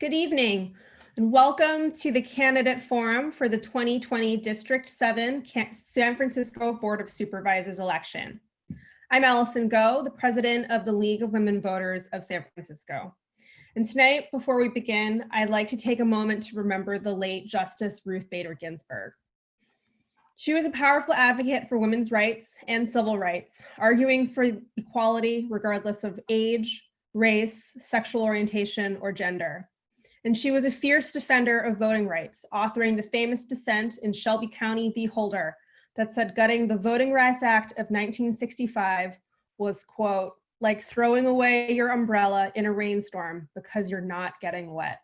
Good evening and welcome to the candidate forum for the 2020 District 7 San Francisco Board of Supervisors election. I'm Allison Go, the president of the League of Women Voters of San Francisco. And tonight, before we begin, I'd like to take a moment to remember the late Justice Ruth Bader Ginsburg. She was a powerful advocate for women's rights and civil rights, arguing for equality regardless of age, race, sexual orientation, or gender and she was a fierce defender of voting rights, authoring the famous dissent in Shelby County v. Holder that said gutting the Voting Rights Act of 1965 was, quote, like throwing away your umbrella in a rainstorm because you're not getting wet.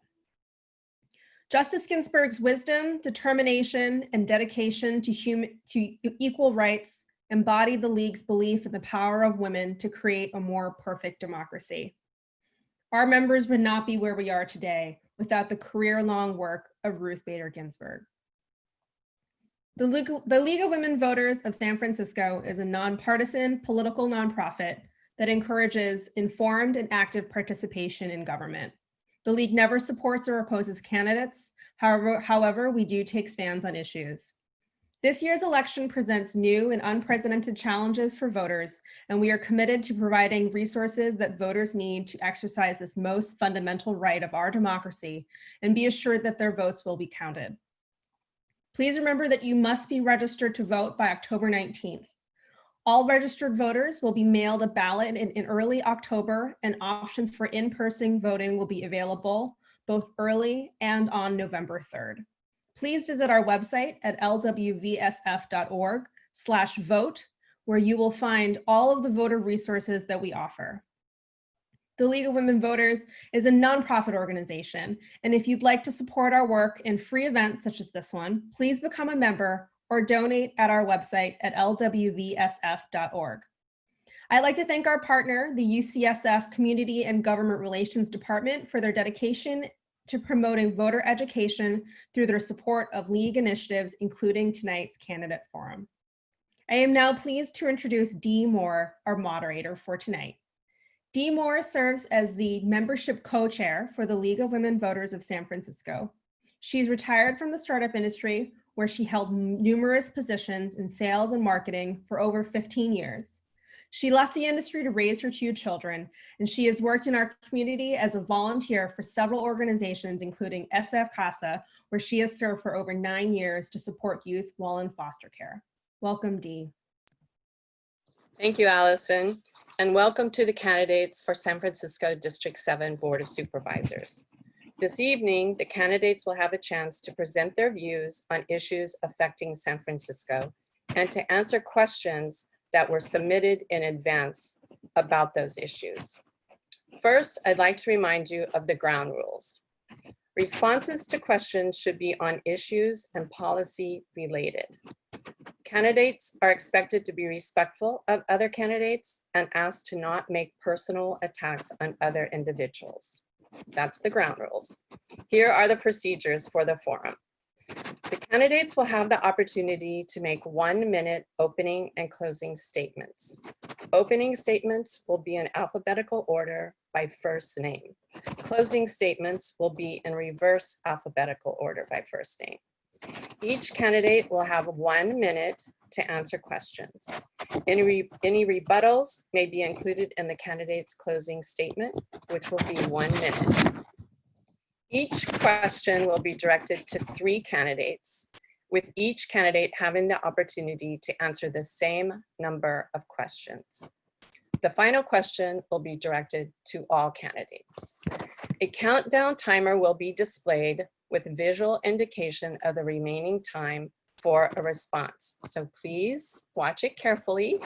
Justice Ginsburg's wisdom, determination, and dedication to, human, to equal rights embodied the League's belief in the power of women to create a more perfect democracy. Our members would not be where we are today without the career-long work of Ruth Bader Ginsburg. The League, the League of Women Voters of San Francisco is a nonpartisan political nonprofit that encourages informed and active participation in government. The League never supports or opposes candidates. However, however, we do take stands on issues. This year's election presents new and unprecedented challenges for voters, and we are committed to providing resources that voters need to exercise this most fundamental right of our democracy and be assured that their votes will be counted. Please remember that you must be registered to vote by October 19th. All registered voters will be mailed a ballot in, in early October and options for in-person voting will be available both early and on November 3rd please visit our website at lwvsf.org slash vote, where you will find all of the voter resources that we offer. The League of Women Voters is a nonprofit organization, and if you'd like to support our work in free events such as this one, please become a member or donate at our website at lwvsf.org. I'd like to thank our partner, the UCSF Community and Government Relations Department for their dedication to promoting voter education through their support of league initiatives, including tonight's candidate forum. I am now pleased to introduce Dee Moore, our moderator for tonight. Dee Moore serves as the membership co-chair for the League of Women Voters of San Francisco. She's retired from the startup industry where she held numerous positions in sales and marketing for over 15 years. She left the industry to raise her two children, and she has worked in our community as a volunteer for several organizations, including SF Casa, where she has served for over nine years to support youth while in foster care. Welcome, Dee. Thank you, Allison, and welcome to the candidates for San Francisco District 7 Board of Supervisors. This evening, the candidates will have a chance to present their views on issues affecting San Francisco and to answer questions that were submitted in advance about those issues. First, I'd like to remind you of the ground rules. Responses to questions should be on issues and policy related. Candidates are expected to be respectful of other candidates and asked to not make personal attacks on other individuals. That's the ground rules. Here are the procedures for the forum. The candidates will have the opportunity to make one minute opening and closing statements. Opening statements will be in alphabetical order by first name. Closing statements will be in reverse alphabetical order by first name. Each candidate will have one minute to answer questions. Any, re any rebuttals may be included in the candidate's closing statement, which will be one minute. Each question will be directed to three candidates, with each candidate having the opportunity to answer the same number of questions. The final question will be directed to all candidates. A countdown timer will be displayed with visual indication of the remaining time for a response. So please watch it carefully.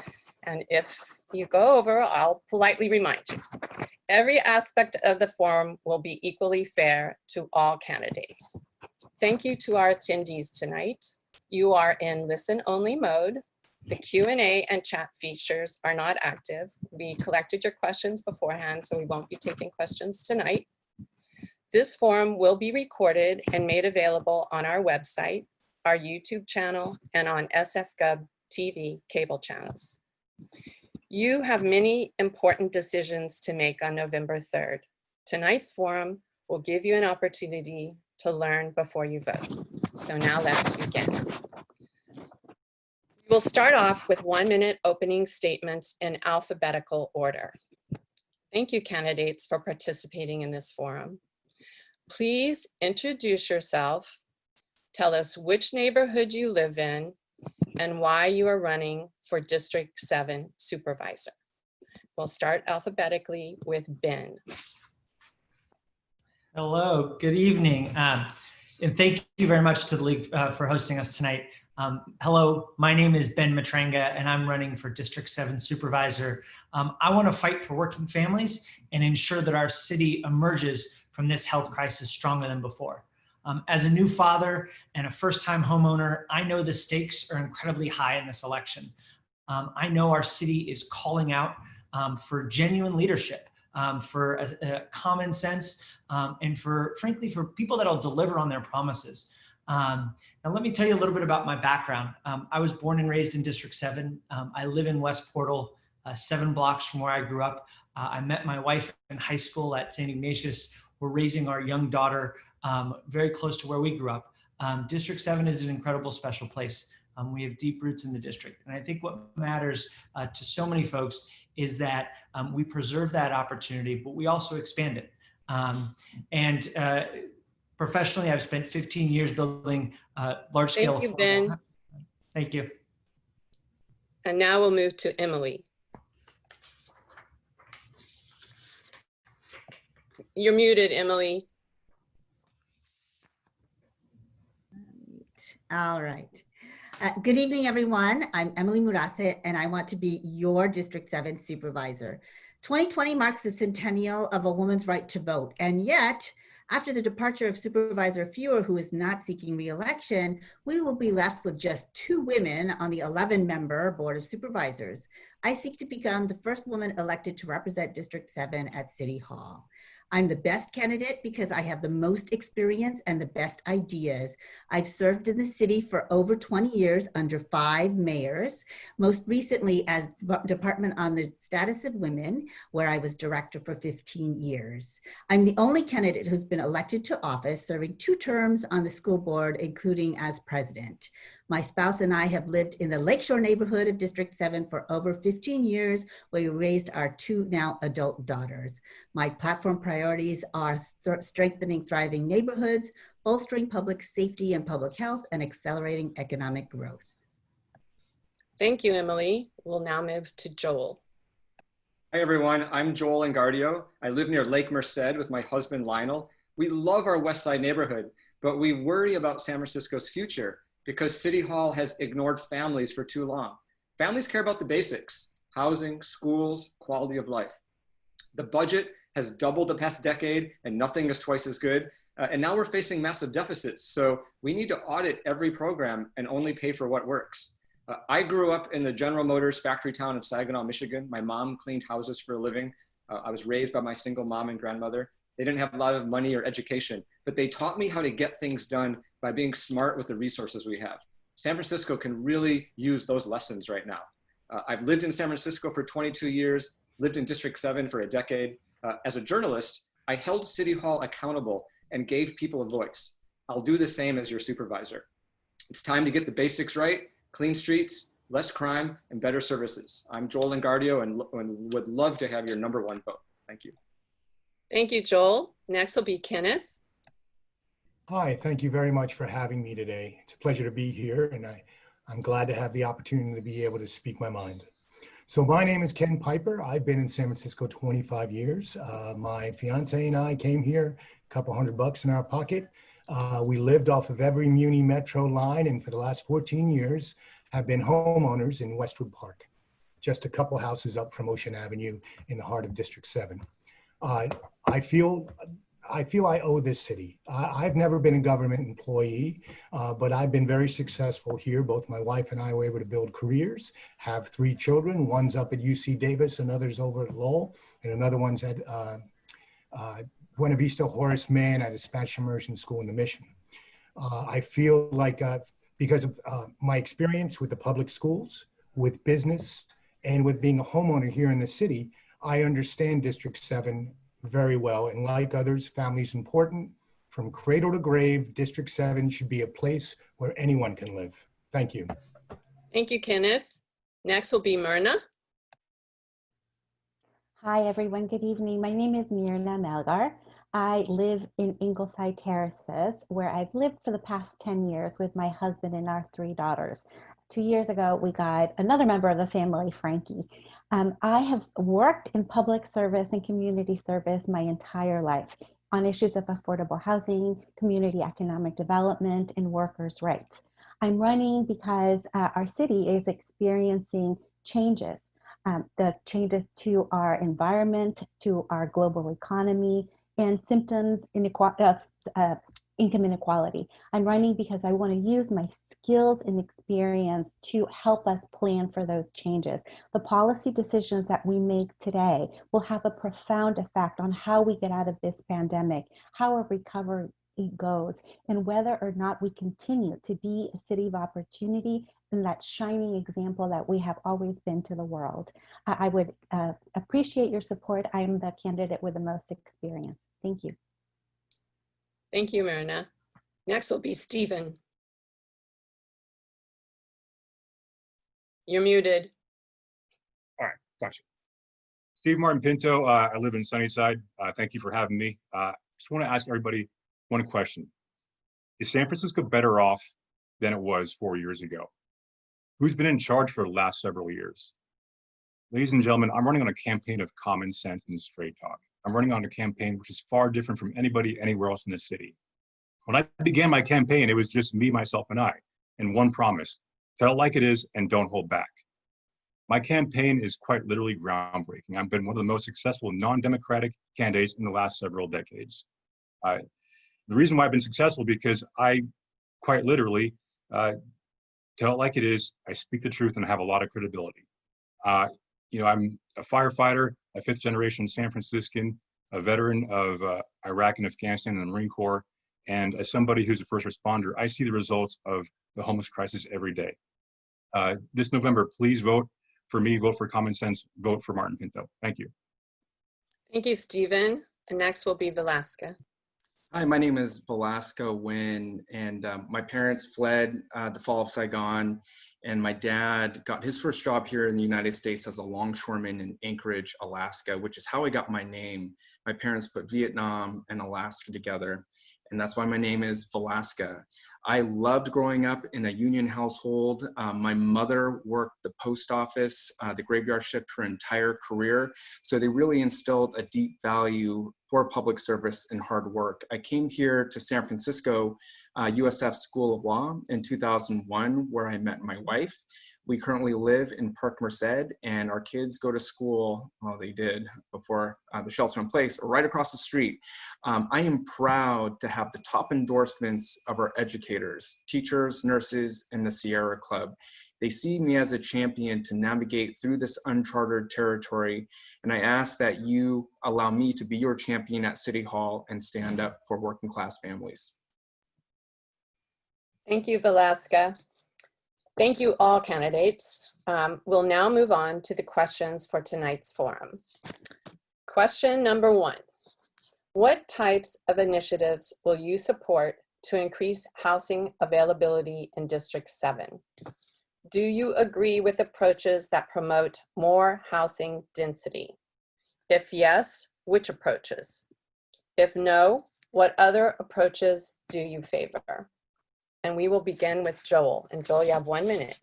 And if you go over, I'll politely remind you. Every aspect of the forum will be equally fair to all candidates. Thank you to our attendees tonight. You are in listen only mode. The Q&A and chat features are not active. We collected your questions beforehand, so we won't be taking questions tonight. This forum will be recorded and made available on our website, our YouTube channel, and on SFGov TV cable channels. You have many important decisions to make on November 3rd. Tonight's forum will give you an opportunity to learn before you vote. So now let's begin. We'll start off with one minute opening statements in alphabetical order. Thank you candidates for participating in this forum. Please introduce yourself, tell us which neighborhood you live in, and why you are running for District 7 Supervisor. We'll start alphabetically with Ben. Hello, good evening. Um, and thank you very much to the League uh, for hosting us tonight. Um, hello, my name is Ben Matranga and I'm running for District 7 Supervisor. Um, I want to fight for working families and ensure that our city emerges from this health crisis stronger than before. Um, as a new father and a first-time homeowner, I know the stakes are incredibly high in this election. Um, I know our city is calling out um, for genuine leadership, um, for a, a common sense, um, and for, frankly, for people that'll deliver on their promises. Um, now, let me tell you a little bit about my background. I was born and raised in District 7. Um, I live in West Portal, uh, seven blocks from where I grew up. Uh, I met my wife in high school at St. Ignatius. We're raising our young daughter um, very close to where we grew up. Um, district 7 is an incredible special place. Um, we have deep roots in the district. And I think what matters uh, to so many folks is that we preserve that opportunity, but we also expand it. Um, and uh, professionally, I've spent 15 years building uh, large scale. Thank you, Ben. Thank you. And now we'll move to Emily. You're muted, Emily. All right. Uh, good evening, everyone. I'm Emily Murase, and I want to be your District 7 supervisor. 2020 marks the centennial of a woman's right to vote. And yet, after the departure of Supervisor Feuer, who is not seeking reelection, we will be left with just two women on the 11 member Board of Supervisors. I seek to become the first woman elected to represent District 7 at City Hall. I'm the best candidate because I have the most experience and the best ideas. I've served in the city for over 20 years under five mayors, most recently as Department on the Status of Women, where I was director for 15 years. I'm the only candidate who's been elected to office, serving two terms on the school board, including as president. My spouse and I have lived in the Lakeshore neighborhood of District 7 for over 15 years, where we raised our two now adult daughters. My platform priorities are strengthening thriving neighborhoods, bolstering public safety and public health, and accelerating economic growth. Thank you, Emily. We'll now move to Joel. Hi, everyone. I'm Joel Engardio. I live near Lake Merced with my husband, Lionel. We love our West Side neighborhood, but we worry about San Francisco's future because City Hall has ignored families for too long. Families care about the basics, housing, schools, quality of life. The budget has doubled the past decade and nothing is twice as good. Uh, and now we're facing massive deficits. So we need to audit every program and only pay for what works. Uh, I grew up in the General Motors factory town of Saginaw, Michigan. My mom cleaned houses for a living. Uh, I was raised by my single mom and grandmother. They didn't have a lot of money or education, but they taught me how to get things done by being smart with the resources we have. San Francisco can really use those lessons right now. Uh, I've lived in San Francisco for 22 years, lived in District 7 for a decade. Uh, as a journalist, I held City Hall accountable and gave people a voice. I'll do the same as your supervisor. It's time to get the basics right, clean streets, less crime, and better services. I'm Joel Engardio and, and would love to have your number one vote. Thank you. Thank you, Joel. Next will be Kenneth. Hi, thank you very much for having me today. It's a pleasure to be here and I, I'm glad to have the opportunity to be able to speak my mind. So my name is Ken Piper. I've been in San Francisco 25 years. Uh, my fiance and I came here, a couple hundred bucks in our pocket. Uh, we lived off of every Muni Metro line and for the last 14 years have been homeowners in Westwood Park, just a couple houses up from Ocean Avenue in the heart of District 7. Uh, I feel I feel I owe this city. I, have never been a government employee, uh, but I've been very successful here. Both my wife and I were able to build careers, have three children. One's up at UC Davis, another's over at Lowell, and another one's at uh, uh, Buena Vista Horace Mann at a Spanish immersion school in the Mission. Uh, I feel like uh, because of uh, my experience with the public schools, with business, and with being a homeowner here in the city, I understand District 7 very well. And like others, family is important. From cradle to grave, District 7 should be a place where anyone can live. Thank you. Thank you, Kenneth. Next will be Myrna. Hi, everyone. Good evening. My name is Myrna Melgar. I live in Ingleside Terraces, where I've lived for the past 10 years with my husband and our three daughters. Two years ago, we got another member of the family, Frankie. Um, I have worked in public service and community service my entire life on issues of affordable housing, community economic development, and workers' rights. I'm running because uh, our city is experiencing changes um, the changes to our environment, to our global economy, and symptoms inequ- uh, uh, income inequality. I'm running because I want to use my skills and experience to help us plan for those changes. The policy decisions that we make today will have a profound effect on how we get out of this pandemic, how our recovery goes, and whether or not we continue to be a city of opportunity and that shining example that we have always been to the world. I, would uh, appreciate your support. I am the candidate with the most experience. Thank you. Thank you, Marina. Next will be Stephen. You're muted. All right, gotcha. Steve Martin Pinto, uh, I live in Sunnyside. Uh, thank you for having me. Uh, just want to ask everybody one question. Is San Francisco better off than it was four years ago? Who's been in charge for the last several years? Ladies and gentlemen, I'm running on a campaign of common sense and straight talk. I'm running on a campaign which is far different from anybody anywhere else in the city. When I began my campaign, it was just me, myself, and I, and one promise, tell it like it is and don't hold back. My campaign is quite literally groundbreaking. I've been one of the most successful non-democratic candidates in the last several decades. Uh, the reason why I've been successful because I quite literally uh, tell it like it is. I speak the truth and I have a lot of credibility. Uh, you know, I'm a firefighter, a fifth generation San Franciscan, a veteran of uh, Iraq and Afghanistan and the Marine Corps. And as somebody who's a first responder, I see the results of the homeless crisis every day. Uh, this November, please vote for me, vote for common sense, vote for Martin Pinto. Thank you. Thank you, Stephen. And next will be Vilaska. Hi, my name is Vilaska Nguyen, and um, my parents fled uh, the fall of Saigon, and my dad got his first job here in the United States as a longshoreman in Anchorage, Alaska, which is how I got my name. My parents put Vietnam and Alaska together, and that's why my name is Vilaska. I loved growing up in a union household. Um, my mother worked the post office, uh, the graveyard shift her entire career. So they really instilled a deep value for public service and hard work. I came here to San Francisco, uh, USF School of Law in 2001, where I met my wife. We currently live in Park Merced and our kids go to school, well, they did before uh, the shelter in place, right across the street. Um, I am proud to have the top endorsements of our educators, teachers, nurses, and the Sierra Club. They see me as a champion to navigate through this uncharted territory, and I ask that you allow me to be your champion at City Hall and stand up for working class families. Thank you, Vilaska. Thank you, all candidates. Um, we'll now move on to the questions for tonight's forum. Question number one. What types of initiatives will you support to increase housing availability in District 7? Do you agree with approaches that promote more housing density? If yes, which approaches? If no, what other approaches do you favor? And we will begin with Joel. And Joel, you have one minute.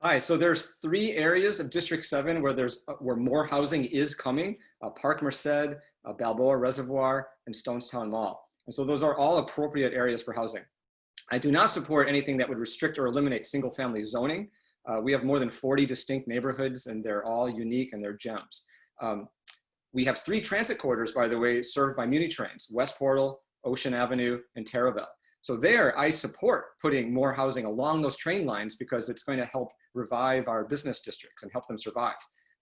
Hi, so there's three areas of District 7 where there's uh, where more housing is coming, uh, Park Merced, uh, Balboa Reservoir, and Stonestown Mall. And so those are all appropriate areas for housing. I do not support anything that would restrict or eliminate single family zoning. Uh, we have more than 40 distinct neighborhoods and they're all unique and they're gems. Um, we have three transit corridors, by the way, served by Muni trains, West Portal, Ocean Avenue, and Taraval. So there, I support putting more housing along those train lines because it's going to help revive our business districts and help them survive.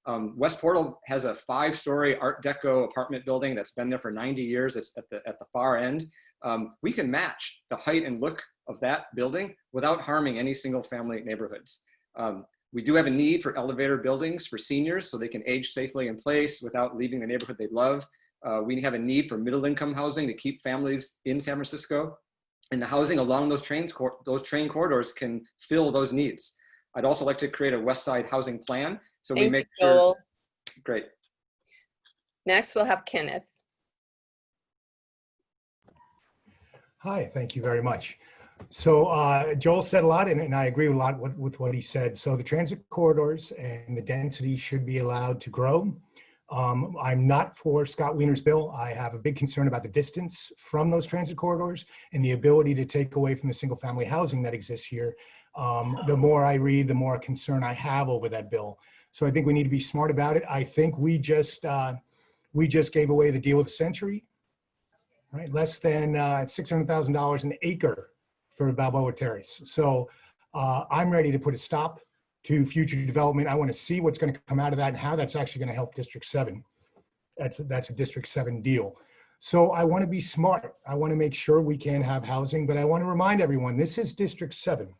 Um, West Portal has a five-story Art Deco apartment building that's been there for 90 years. It's at the, at the far end. Um, we can match the height and look of that building without harming any single family neighborhoods. Um, We do have a need for elevator buildings for seniors so they can age safely in place without leaving the neighborhood they love. Uh, we have a need for middle income housing to keep families in San Francisco. And the housing along those trains, cor- those train corridors can fill those needs. I'd also like to create a West Side housing plan so we Thank you, make sure. Great. Next, we'll have Kenneth. Hi, thank you very much. So uh, Joel said a lot, and, and I agree a lot with, with what he said. So the transit corridors and the density should be allowed to grow. Um, I'm not for Scott Wiener's bill. I have a big concern about the distance from those transit corridors and the ability to take away from the single family housing that exists here. Um, the more I read, the more concern I have over that bill. So I think we need to be smart about it. I think we just uh, we just gave away the deal of the century, right? Less than uh, $600,000 an acre for Balboa Terrace. So uh, I'm ready to put a stop to future development. I want to see what's going to come out of that and how that's actually going to help District 7. That's, that's a District 7 deal. So I want to be smart. I want to make sure we can have housing, but I want to remind everyone, this is District 7.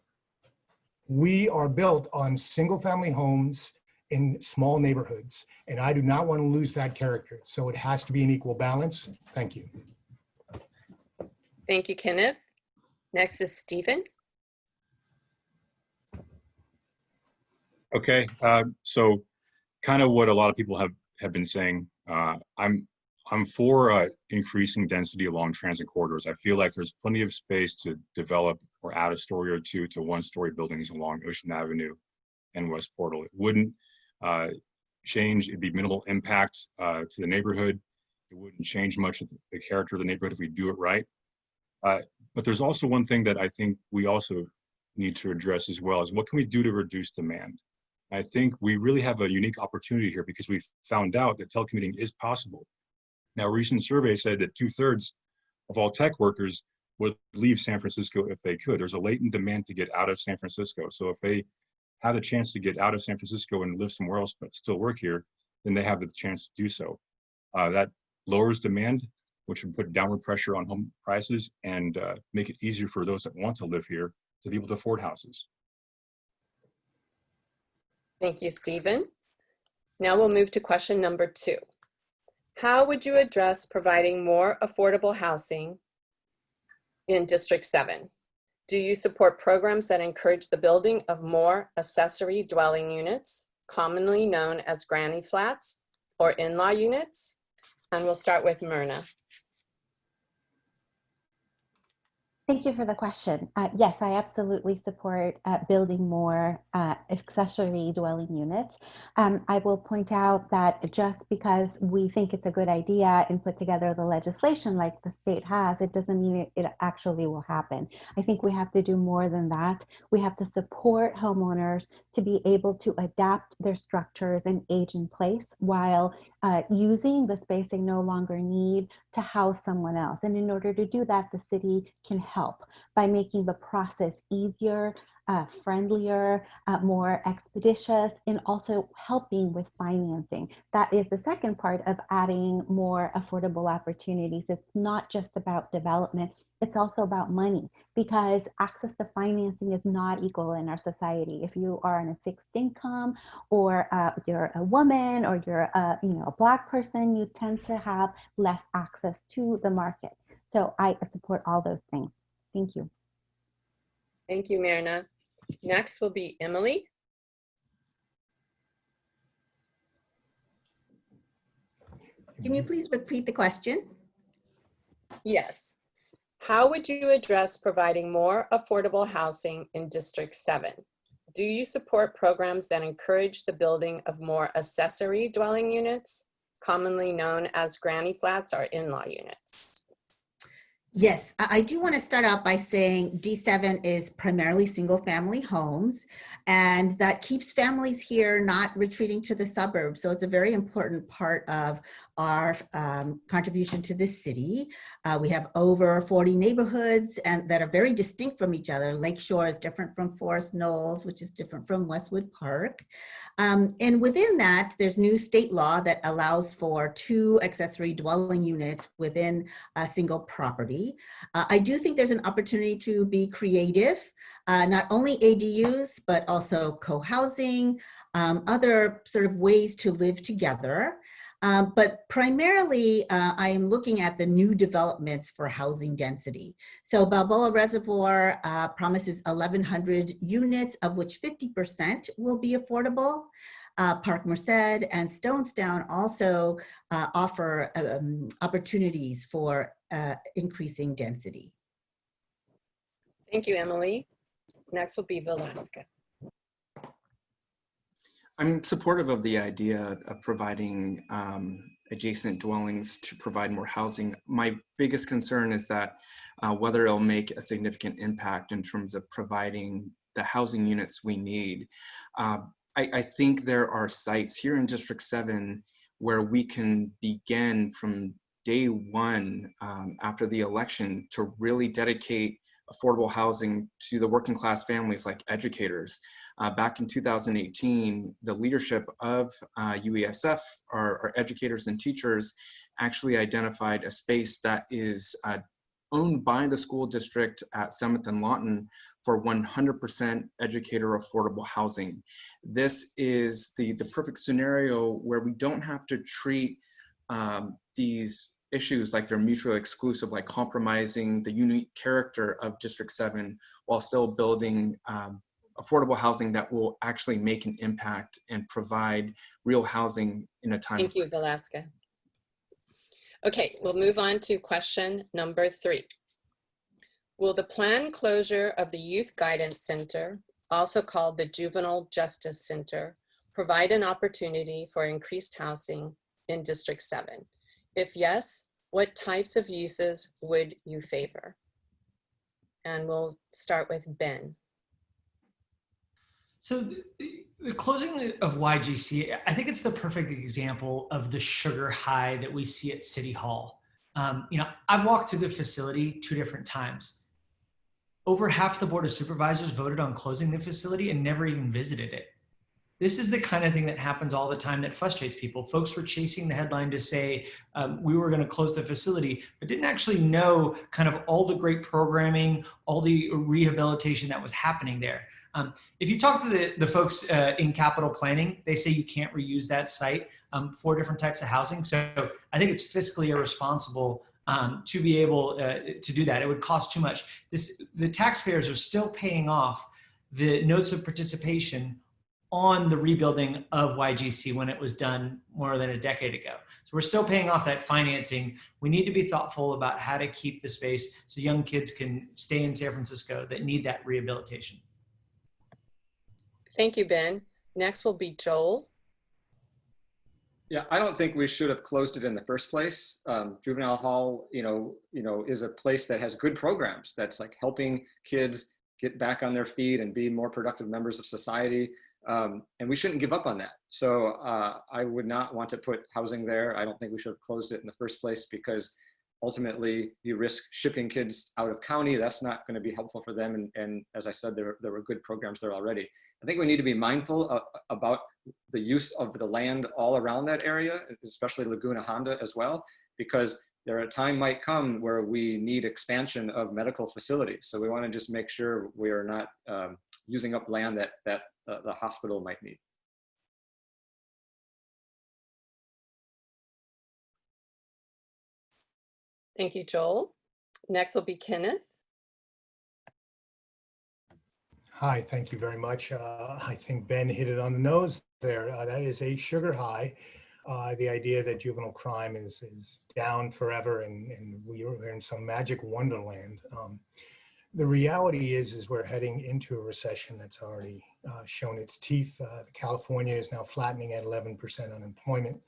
We are built on single family homes in small neighborhoods, and I do not want to lose that character. So it has to be an equal balance. Thank you. Thank you, Kenneth. Next is Stephen. Okay, uh, so kind of what a lot of people have, have been saying. Uh, I'm, I'm for uh, increasing density along transit corridors. I feel like there's plenty of space to develop or add a story or two to one-story buildings along Ocean Avenue and West Portal. It wouldn't uh, change, it'd be minimal impact uh, to the neighborhood. It wouldn't change much of the character of the neighborhood if we do it right. Uh, but there's also one thing that I think we also need to address as well is what can we do to reduce demand? I think we really have a unique opportunity here because we found out that telecommuting is possible. Now, a recent survey said that two thirds of all tech workers would leave San Francisco if they could. There's a latent demand to get out of San Francisco. So if they have a chance to get out of San Francisco and live somewhere else but still work here, then they have the chance to do so. Uh, that lowers demand, which would put downward pressure on home prices and uh, make it easier for those that want to live here to be able to afford houses. Thank you, Stephen. Now we'll move to question number two. How would you address providing more affordable housing in District 7? Do you support programs that encourage the building of more accessory dwelling units, commonly known as granny flats or in-law units? And we'll start with Myrna. Thank you for the question. Uh, yes, I absolutely support uh, building more uh, accessory dwelling units. Um, I will point out that just because we think it's a good idea and put together the legislation like the state has, it doesn't mean it, it actually will happen. I think we have to do more than that. We have to support homeowners to be able to adapt their structures and age in place while uh, using the space they no longer need to house someone else. And in order to do that, the city can help by making the process easier, uh, friendlier, uh, more expeditious, and also helping with financing. That is the second part of adding more affordable opportunities. It's not just about development, it's also about money because access to financing is not equal in our society. If you are on a fixed income or uh, you're a woman or you're a, you know, a black person, you tend to have less access to the market. So I support all those things. Thank you. Thank you, Myrna. Next will be Emily. Can you please repeat the question? Yes. How would you address providing more affordable housing in District 7? Do you support programs that encourage the building of more accessory dwelling units, commonly known as granny flats or in-law units? Yes, I do want to start out by saying D7 is primarily single family homes and that keeps families here not retreating to the suburbs. So it's a very important part of our um, contribution to the city. Uh, we have over 40 neighborhoods and that are very distinct from each other. Lakeshore is different from Forest Knolls, which is different from Westwood Park. Um, and within that, there's new state law that allows for two accessory dwelling units within a single property. Uh, I do think there's an opportunity to be creative, uh, not only ADUs, but also co-housing, um, other sort of ways to live together. Um, but primarily, uh, I am looking at the new developments for housing density. So Balboa Reservoir uh, promises 1,100 units, of which 50% will be affordable. Uh, Park Merced and Stonestown also uh, offer um, opportunities for uh, increasing density. Thank you, Emily. Next will be Vilaska. I'm supportive of the idea of providing um, adjacent dwellings to provide more housing. My biggest concern is that uh, whether it'll make a significant impact in terms of providing the housing units we need. Uh, I, I think there are sites here in District 7 where we can begin from day one um, after the election to really dedicate affordable housing to the working class families like educators. Uh, back in 2018, the leadership of uh, UESF, our, our, educators and teachers, actually identified a space that is uh, owned by the school district at 7th and Lawton for 100% educator affordable housing. This is the, the perfect scenario where we don't have to treat um, these issues like they're mutually exclusive, like compromising the unique character of District 7 while still building um, affordable housing that will actually make an impact and provide real housing in a time Thank of you, crisis. Vilaska. Okay, we'll move on to question number three. Will the planned closure of the Youth Guidance Center, also called the Juvenile Justice Center, provide an opportunity for increased housing in District 7? If yes, what types of uses would you favor? And we'll start with Ben. So the, closing of YGC, I think it's the perfect example of the sugar high that we see at City Hall. Um, you know, I've walked through the facility two different times. Over half the Board of Supervisors voted on closing the facility and never even visited it. This is the kind of thing that happens all the time that frustrates people. Folks were chasing the headline to say um, we were going to close the facility, but didn't actually know kind of all the great programming, all the rehabilitation that was happening there. Um, if you talk to the, the folks uh, in capital planning, they say you can't reuse that site um, for different types of housing. So I think it's fiscally irresponsible um, to be able uh, to do that. It would cost too much. This, the taxpayers are still paying off the notes of participation on the rebuilding of YGC when it was done more than a decade ago. So we're still paying off that financing. We need to be thoughtful about how to keep the space so young kids can stay in San Francisco that need that rehabilitation. Thank you, Ben. Next will be Joel. Yeah, I don't think we should have closed it in the first place. Um, juvenile hall, you know, you know, is a place that has good programs. That's like helping kids get back on their feet and be more productive members of society. Um, and we shouldn't give up on that. So uh, I would not want to put housing there. I don't think we should have closed it in the first place because ultimately you risk shipping kids out of county. That's not going to be helpful for them. And, and as I said, there, there were good programs there already. I think we need to be mindful of, about the use of the land all around that area, especially Laguna Honda as well, because there a time might come where we need expansion of medical facilities. So we want to just make sure we are not um, using up land that, that uh, the hospital might need. Thank you, Joel. Next will be Kenneth. Hi, thank you very much. Uh, I think Ben hit it on the nose there. Uh, that is a sugar high. Uh, the idea that juvenile crime is is down forever and, and we are in some magic wonderland. Um, the reality is, is we're heading into a recession that's already uh, shown its teeth. Uh, California is now flattening at 11% unemployment.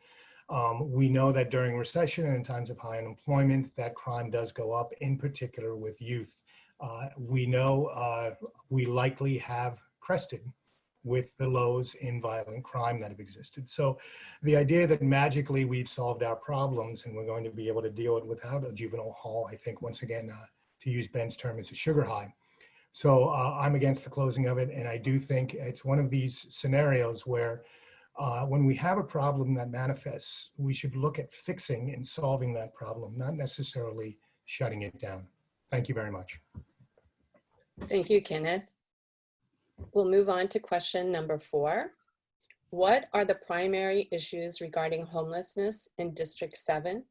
Um, we know that during recession and in times of high unemployment, that crime does go up, in particular with youth. Uh, we know uh, we likely have crested with the lows in violent crime that have existed. So the idea that magically we've solved our problems and we're going to be able to deal it without a juvenile hall, I think once again, uh, to use Ben's term, is a sugar high. So uh, I'm against the closing of it. And I do think it's one of these scenarios where uh, when we have a problem that manifests, we should look at fixing and solving that problem, not necessarily shutting it down. Thank you very much. Thank you, Kenneth. We'll move on to question number four. What are the primary issues regarding homelessness in District 7?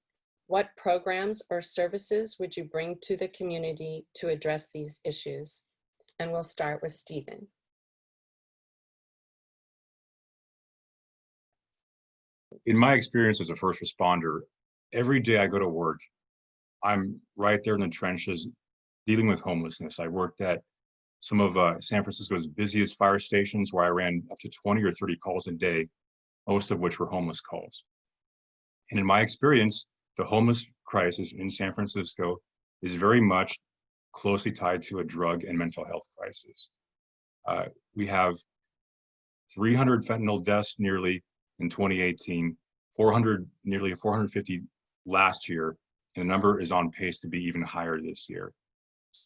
What programs or services would you bring to the community to address these issues? And we'll start with Stephen. in my experience as a first responder, every day I go to work, I'm right there in the trenches dealing with homelessness. I worked at some of uh, San Francisco's busiest fire stations where I ran up to 20 or 30 calls a day, most of which were homeless calls. And in my experience, the homeless crisis in San Francisco is very much closely tied to a drug and mental health crisis. Uh, we have 300 fentanyl deaths nearly in 2018, 400, nearly 450 last year, and the number is on pace to be even higher this year.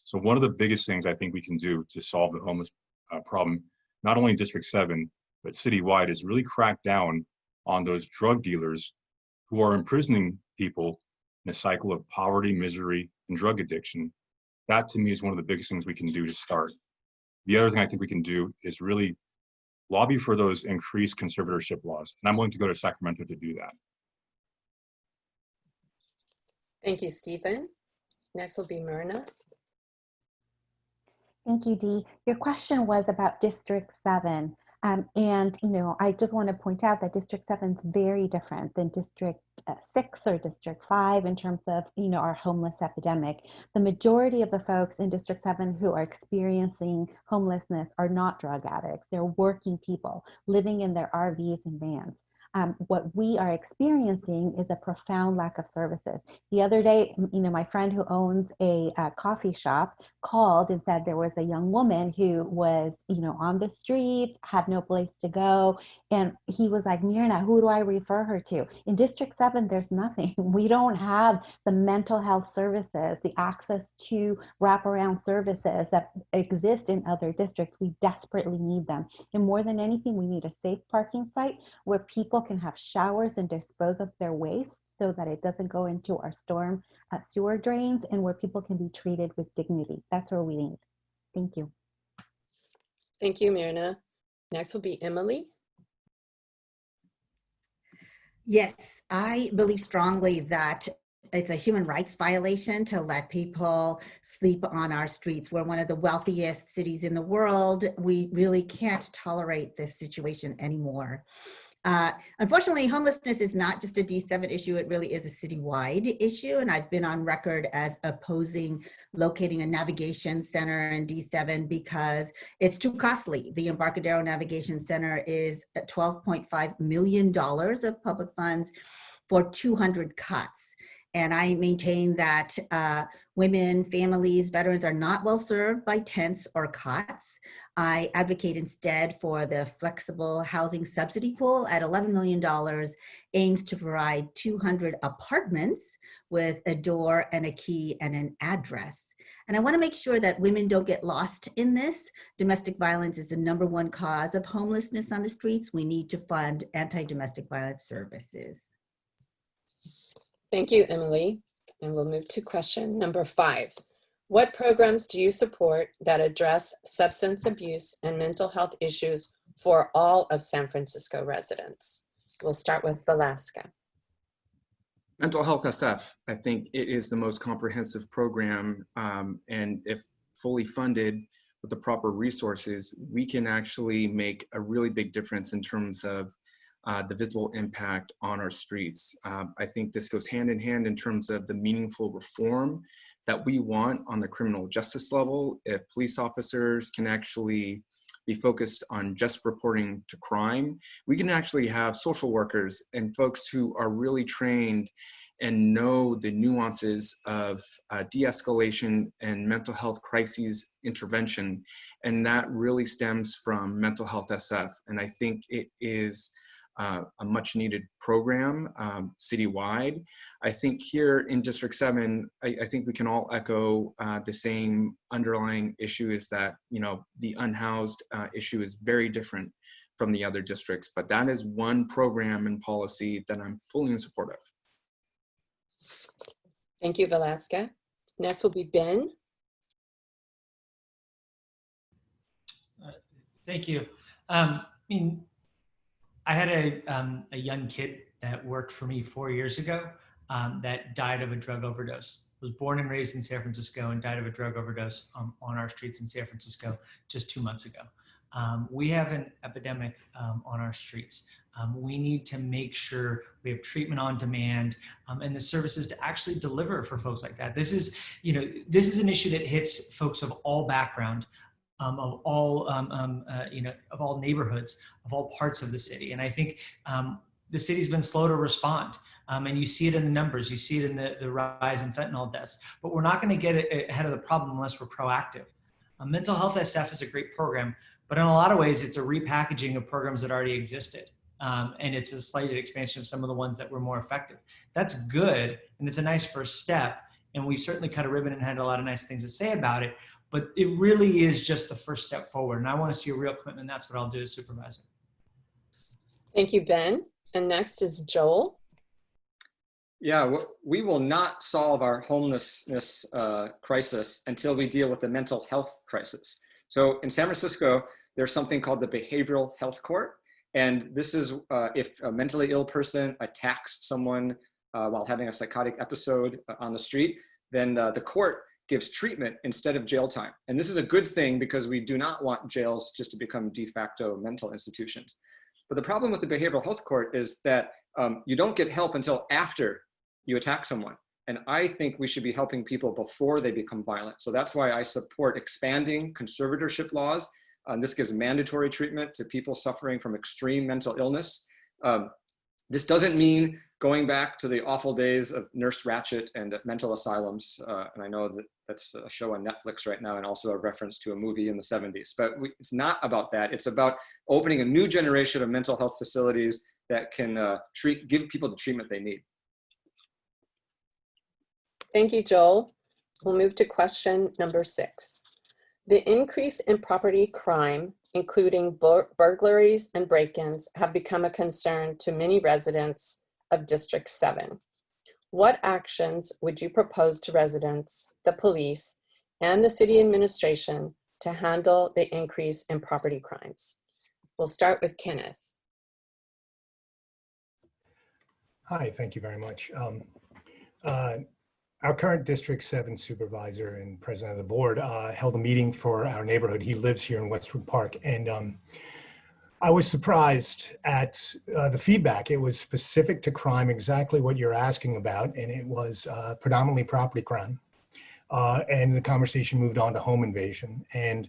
So one of the biggest things I think we can do to solve the homeless uh, problem, not only in District 7, but citywide, is really crack down on those drug dealers who are imprisoning people in a cycle of poverty, misery, and drug addiction. That to me is one of the biggest things we can do to start. The other thing I think we can do is really lobby for those increased conservatorship laws. And I'm willing to go to Sacramento to do that. Thank you, Stephen. Next will be Myrna. Thank you, Dee. Your question was about District 7. Um, and, you know, I just want to point out that District 7 is very different than District uh, 6 or District 5 in terms of, you know, our homeless epidemic. The majority of the folks in District 7 who are experiencing homelessness are not drug addicts. They're working people living in their RVs and vans um, what we are experiencing is a profound lack of services. The other day, you know, my friend who owns a, a, coffee shop called and said there was a young woman who was, you know, on the streets, had no place to go. And he was like, Myrna, who do I refer her to? In District 7, there's nothing. We don't have the mental health services, the access to wraparound services that exist in other districts. We desperately need them. And more than anything, we need a safe parking site where people can have showers and dispose of their waste so that it doesn't go into our storm uh, sewer drains and where people can be treated with dignity. That's what we need. Thank you. Thank you, Myrna. Next will be Emily. Yes, I believe strongly that it's a human rights violation to let people sleep on our streets. We're one of the wealthiest cities in the world. We really can't tolerate this situation anymore. Uh, unfortunately, homelessness is not just a D7 issue, it really is a citywide issue. And I've been on record as opposing locating a navigation center in D7 because it's too costly. The Embarcadero Navigation Center is $12.5 million of public funds for 200 cuts. And I maintain that uh, women, families, veterans are not well served by tents or cots. I advocate instead for the flexible housing subsidy pool at $11 million aims to provide 200 apartments with a door and a key and an address. And I wanna make sure that women don't get lost in this. Domestic violence is the number one cause of homelessness on the streets. We need to fund anti-domestic violence services. Thank you, Emily. And we'll move to question number five. What programs do you support that address substance abuse and mental health issues for all of San Francisco residents? We'll start with Vilaska. Mental Health SF, I think it is the most comprehensive program um, and if fully funded with the proper resources, we can actually make a really big difference in terms of uh, the visible impact on our streets. Um, I think this goes hand in hand in terms of the meaningful reform that we want on the criminal justice level. If police officers can actually be focused on just reporting to crime, we can actually have social workers and folks who are really trained and know the nuances of uh, de-escalation and mental health crises intervention. And that really stems from Mental Health SF. And I think it is uh, a much needed program um, citywide. I think here in District 7, I, I think we can all echo uh, the same underlying issue is that, you know, the unhoused uh, issue is very different from the other districts, but that is one program and policy that I'm fully in support of. Thank you, Vilaska. Next will be Ben. Thank you. Um, I mean, I had a, um, a young kid that worked for me four years ago um, that died of a drug overdose. Was born and raised in San Francisco and died of a drug overdose um, on our streets in San Francisco just two months ago. Um, we have an epidemic um, on our streets. Um, we need to make sure we have treatment on demand and the services to actually deliver for folks like that. This is, you know, this is an issue that hits folks of all background, um, of all, um, um, uh, you know, of all neighborhoods, of all parts of the city. And I think um, the city's been slow to respond. Um, and you see it in the numbers, you see it in the, the rise in fentanyl deaths, but we're not gonna get a- ahead of the problem unless we're proactive. Uh, Mental Health SF is a great program, but in a lot of ways, it's a repackaging of programs that already existed. Um, and it's a slight expansion of some of the ones that were more effective. That's good, and it's a nice first step. And we certainly cut a ribbon and had a lot of nice things to say about it, but it really is just the first step forward. And I want to see a real commitment. And that's what I'll do as supervisor. Thank you, Ben. And next is Joel. Yeah, we will not solve our homelessness uh, crisis until we deal with the mental health crisis. So in San Francisco, there's something called the Behavioral Health Court. And this is uh, if a mentally ill person attacks someone uh, while having a psychotic episode uh, on the street, then uh, the court gives treatment instead of jail time. And this is a good thing because we do not want jails just to become de facto mental institutions. But the problem with the behavioral health court is that um, you don't get help until after you attack someone. And I think we should be helping people before they become violent. So that's why I support expanding conservatorship laws. Um, this gives mandatory treatment to people suffering from extreme mental illness. Um, this doesn't mean going back to the awful days of Nurse Ratched and mental asylums. Uh, and I know that that's a show on Netflix right now and also a reference to a movie in the 70s. But we, it's not about that. It's about opening a new generation of mental health facilities that can uh, treat, give people the treatment they need. Thank you, Joel. We'll move to question number six. The increase in property crime, including bur- burglaries and break-ins, have become a concern to many residents of District 7. What actions would you propose to residents, the police, and the city administration to handle the increase in property crimes? We'll start with Kenneth. Hi, thank you very much. Um, uh, Our current District 7 Supervisor and President of the Board uh, held a meeting for our neighborhood. He lives here in Westwood Park. And um, I was surprised at uh, the feedback. It was specific to crime, exactly what you're asking about, and it was uh, predominantly property crime. Uh, And the conversation moved on to home invasion. And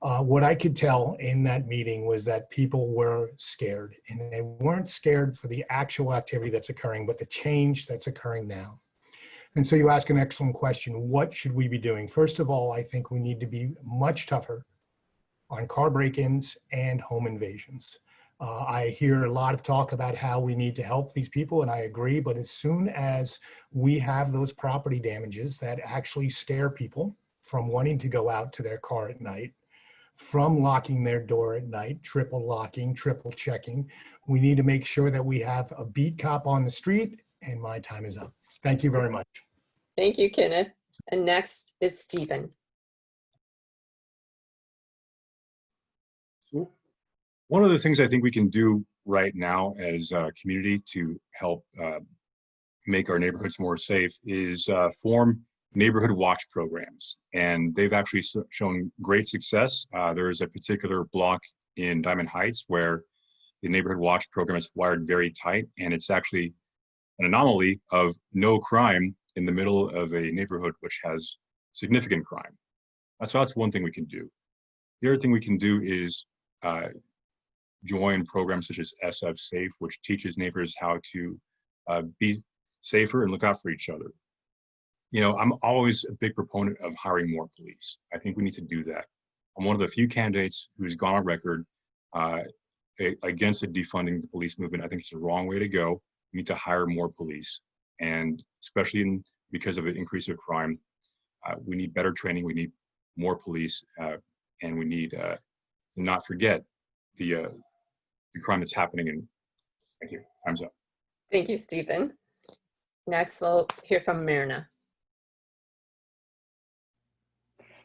uh, what I could tell in that meeting was that people were scared, and they weren't scared for the actual activity that's occurring, but the change that's occurring now. And so you ask an excellent question. What should we be doing? First of all, I think we need to be much tougher on car break-ins and home invasions. Uh, I hear a lot of talk about how we need to help these people, and I agree. But as soon as we have those property damages that actually scare people from wanting to go out to their car at night, from locking their door at night, triple locking, triple checking, we need to make sure that we have a beat cop on the street. And my time is up. Thank you very much. Thank you, Kenneth. And next is Stephen. One of the things I think we can do right now as a community to help uh, make our neighborhoods more safe is uh, form neighborhood watch programs. And they've actually shown great success. Uh, There is a particular block in Diamond Heights where the neighborhood watch program is wired very tight, and it's actually an anomaly of no crime in the middle of a neighborhood which has significant crime. Uh, So that's one thing we can do. The other thing we can do is uh, join programs such as SF Safe, which teaches neighbors how to uh, be safer and look out for each other. You know, I'm always a big proponent of hiring more police. I think we need to do that. I'm one of the few candidates who's gone on record uh, against the defunding the police movement. I think it's the wrong way to go. We need to hire more police, and especially in, because of the increase of crime, uh, we need better training. We need more police, uh, and we need uh, to not forget the uh, the crime that's happening. And thank you. Time's up. Thank you, Stephen. Next, we'll hear from Myrna.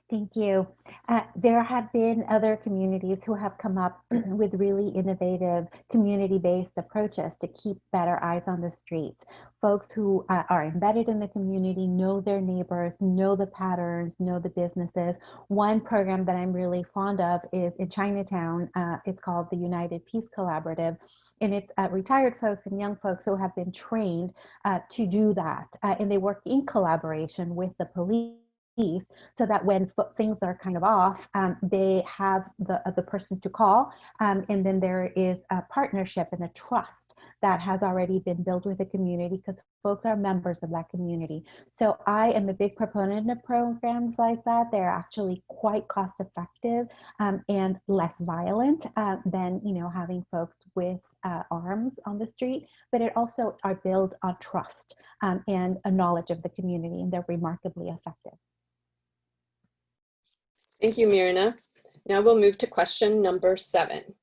Thank you. Uh, there have been other communities who have come up with really innovative community-based approaches to keep better eyes on the streets. Folks who uh, are embedded in the community, know their neighbors, know the patterns, know the businesses. One program that I'm really fond of is in Chinatown. Uh, it's called the United Peace Collaborative. And it's uh, retired folks and young folks who have been trained uh, to do that. Uh, and they work in collaboration with the police so that when things are kind of off, um, they have the, uh, the person to call. Um, and then there is a partnership and a trust that has already been built with the community because folks are members of that community. So I am a big proponent of programs like that. They're actually quite cost effective um, and less violent uh, than you know having folks with uh, arms on the street, but it also are built on trust um, and a knowledge of the community and they're remarkably effective. Thank you, Myrna. Now we'll move to question number seven.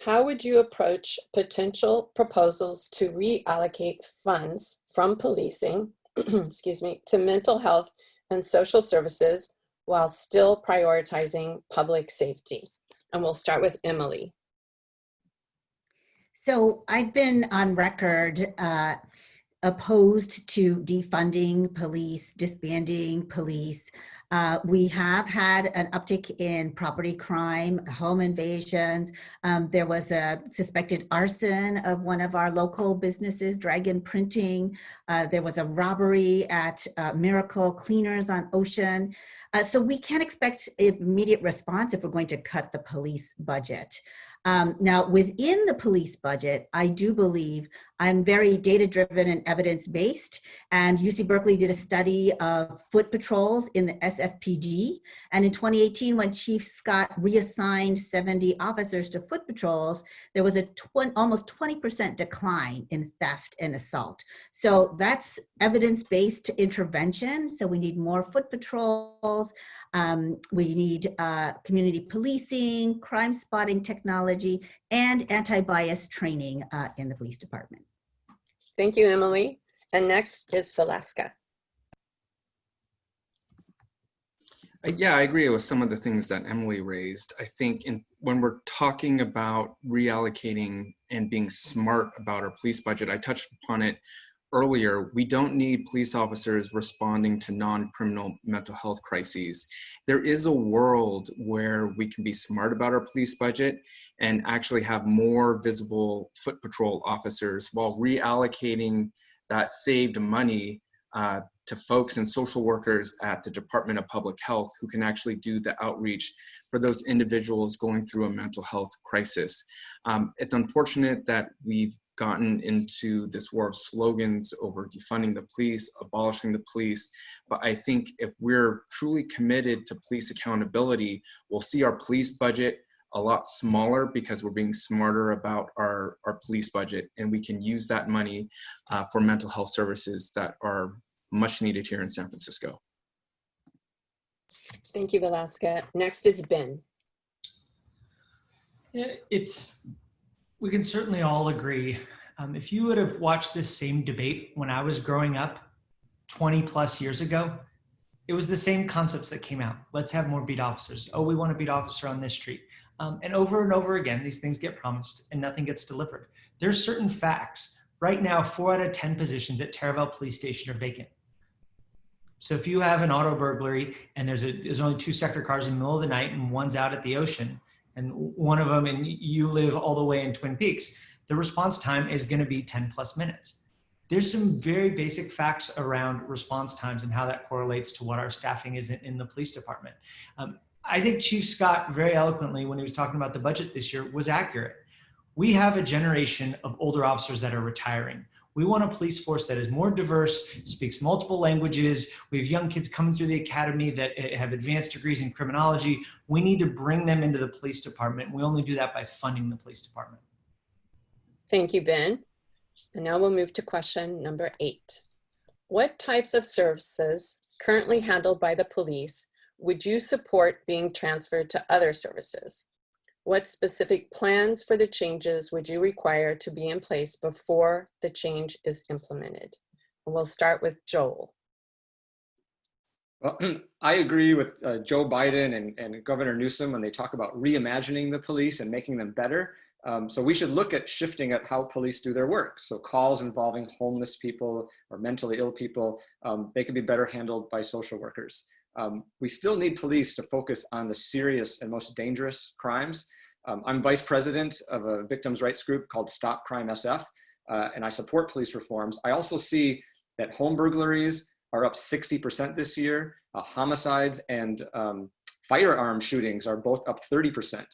How would you approach potential proposals to reallocate funds from policing, excuse me, to mental health and social services while still prioritizing public safety? And we'll start with Emily. So I've been on record uh, opposed to defunding police, disbanding police. Uh, we have had an uptick in property crime, home invasions. Um, there was a suspected arson of one of our local businesses, Dragon Printing. Uh, there was a robbery at uh, Miracle Cleaners on Ocean. Uh, so we can't expect immediate response if we're going to cut the police budget. Um, now, within the police budget, I do believe I'm very data driven and evidence based. And UC Berkeley did a study of foot patrols in the SFPD. And in 2018, when Chief Scott reassigned 70 officers to foot patrols, there was a tw almost 20% decline in theft and assault. So that's evidence based intervention. So we need more foot patrols. Um, we need uh, community policing, crime spotting technology, and anti-bias training uh, in the police department. Thank you, Emily. And next is Vilaska. Uh, Yeah, I agree with some of the things that Emily raised. I think in, when we're talking about reallocating and being smart about our police budget, I touched upon it earlier, we don't need police officers responding to non-criminal mental health crises. There is a world where we can be smart about our police budget and actually have more visible foot patrol officers while reallocating that saved money uh, to folks and social workers at the Department of Public Health who can actually do the outreach for those individuals going through a mental health crisis. Um, it's unfortunate that we've gotten into this war of slogans over defunding the police, abolishing the police, but I think if we're truly committed to police accountability, we'll see our police budget a lot smaller because we're being smarter about our, our police budget and we can use that money uh, for mental health services that are much needed here in San Francisco. Thank you, Vilaska. Next is Ben. It's, we can certainly all agree. Um, if you would have watched this same debate when I was growing up 20 plus years ago, it was the same concepts that came out. Let's have more beat officers. Oh, we want a beat officer on this street. Um, and over and over again, these things get promised and nothing gets delivered. There's certain facts. Right now, four out of 10 positions at Taraval Police Station are vacant. So if you have an auto burglary and there's a there's only two sector cars in the middle of the night and one's out at the ocean and one of them and you live all the way in Twin Peaks, the response time is going to be 10 plus minutes. There's some very basic facts around response times and how that correlates to what our staffing is in, in the police department. Um, I think Chief Scott very eloquently when he was talking about the budget this year was accurate. We have a generation of older officers that are retiring. We want a police force that is more diverse, speaks multiple languages. We have young kids coming through the academy that eh, have advanced degrees in criminology. We need to bring them into the police department. We only do that by funding the police department. Thank you, Ben. And now we'll move to question number eight. What types of services currently handled by the police would you support being transferred to other services? What specific plans for the changes would you require to be in place before the change is implemented? And we'll start with Joel. Well, I agree with uh, Joe Biden and, and Governor Newsom when they talk about reimagining the police and making them better. Um, so we should look at shifting at how police do their work. So calls involving homeless people or mentally ill people, um, they can be better handled by social workers. Um, we still need police to focus on the serious and most dangerous crimes. Um, I'm vice president of a victims' rights group called Stop Crime SF, uh, and I support police reforms. I also see that home burglaries are up 60% this year. Uh, homicides and um, firearm shootings are both up 30%.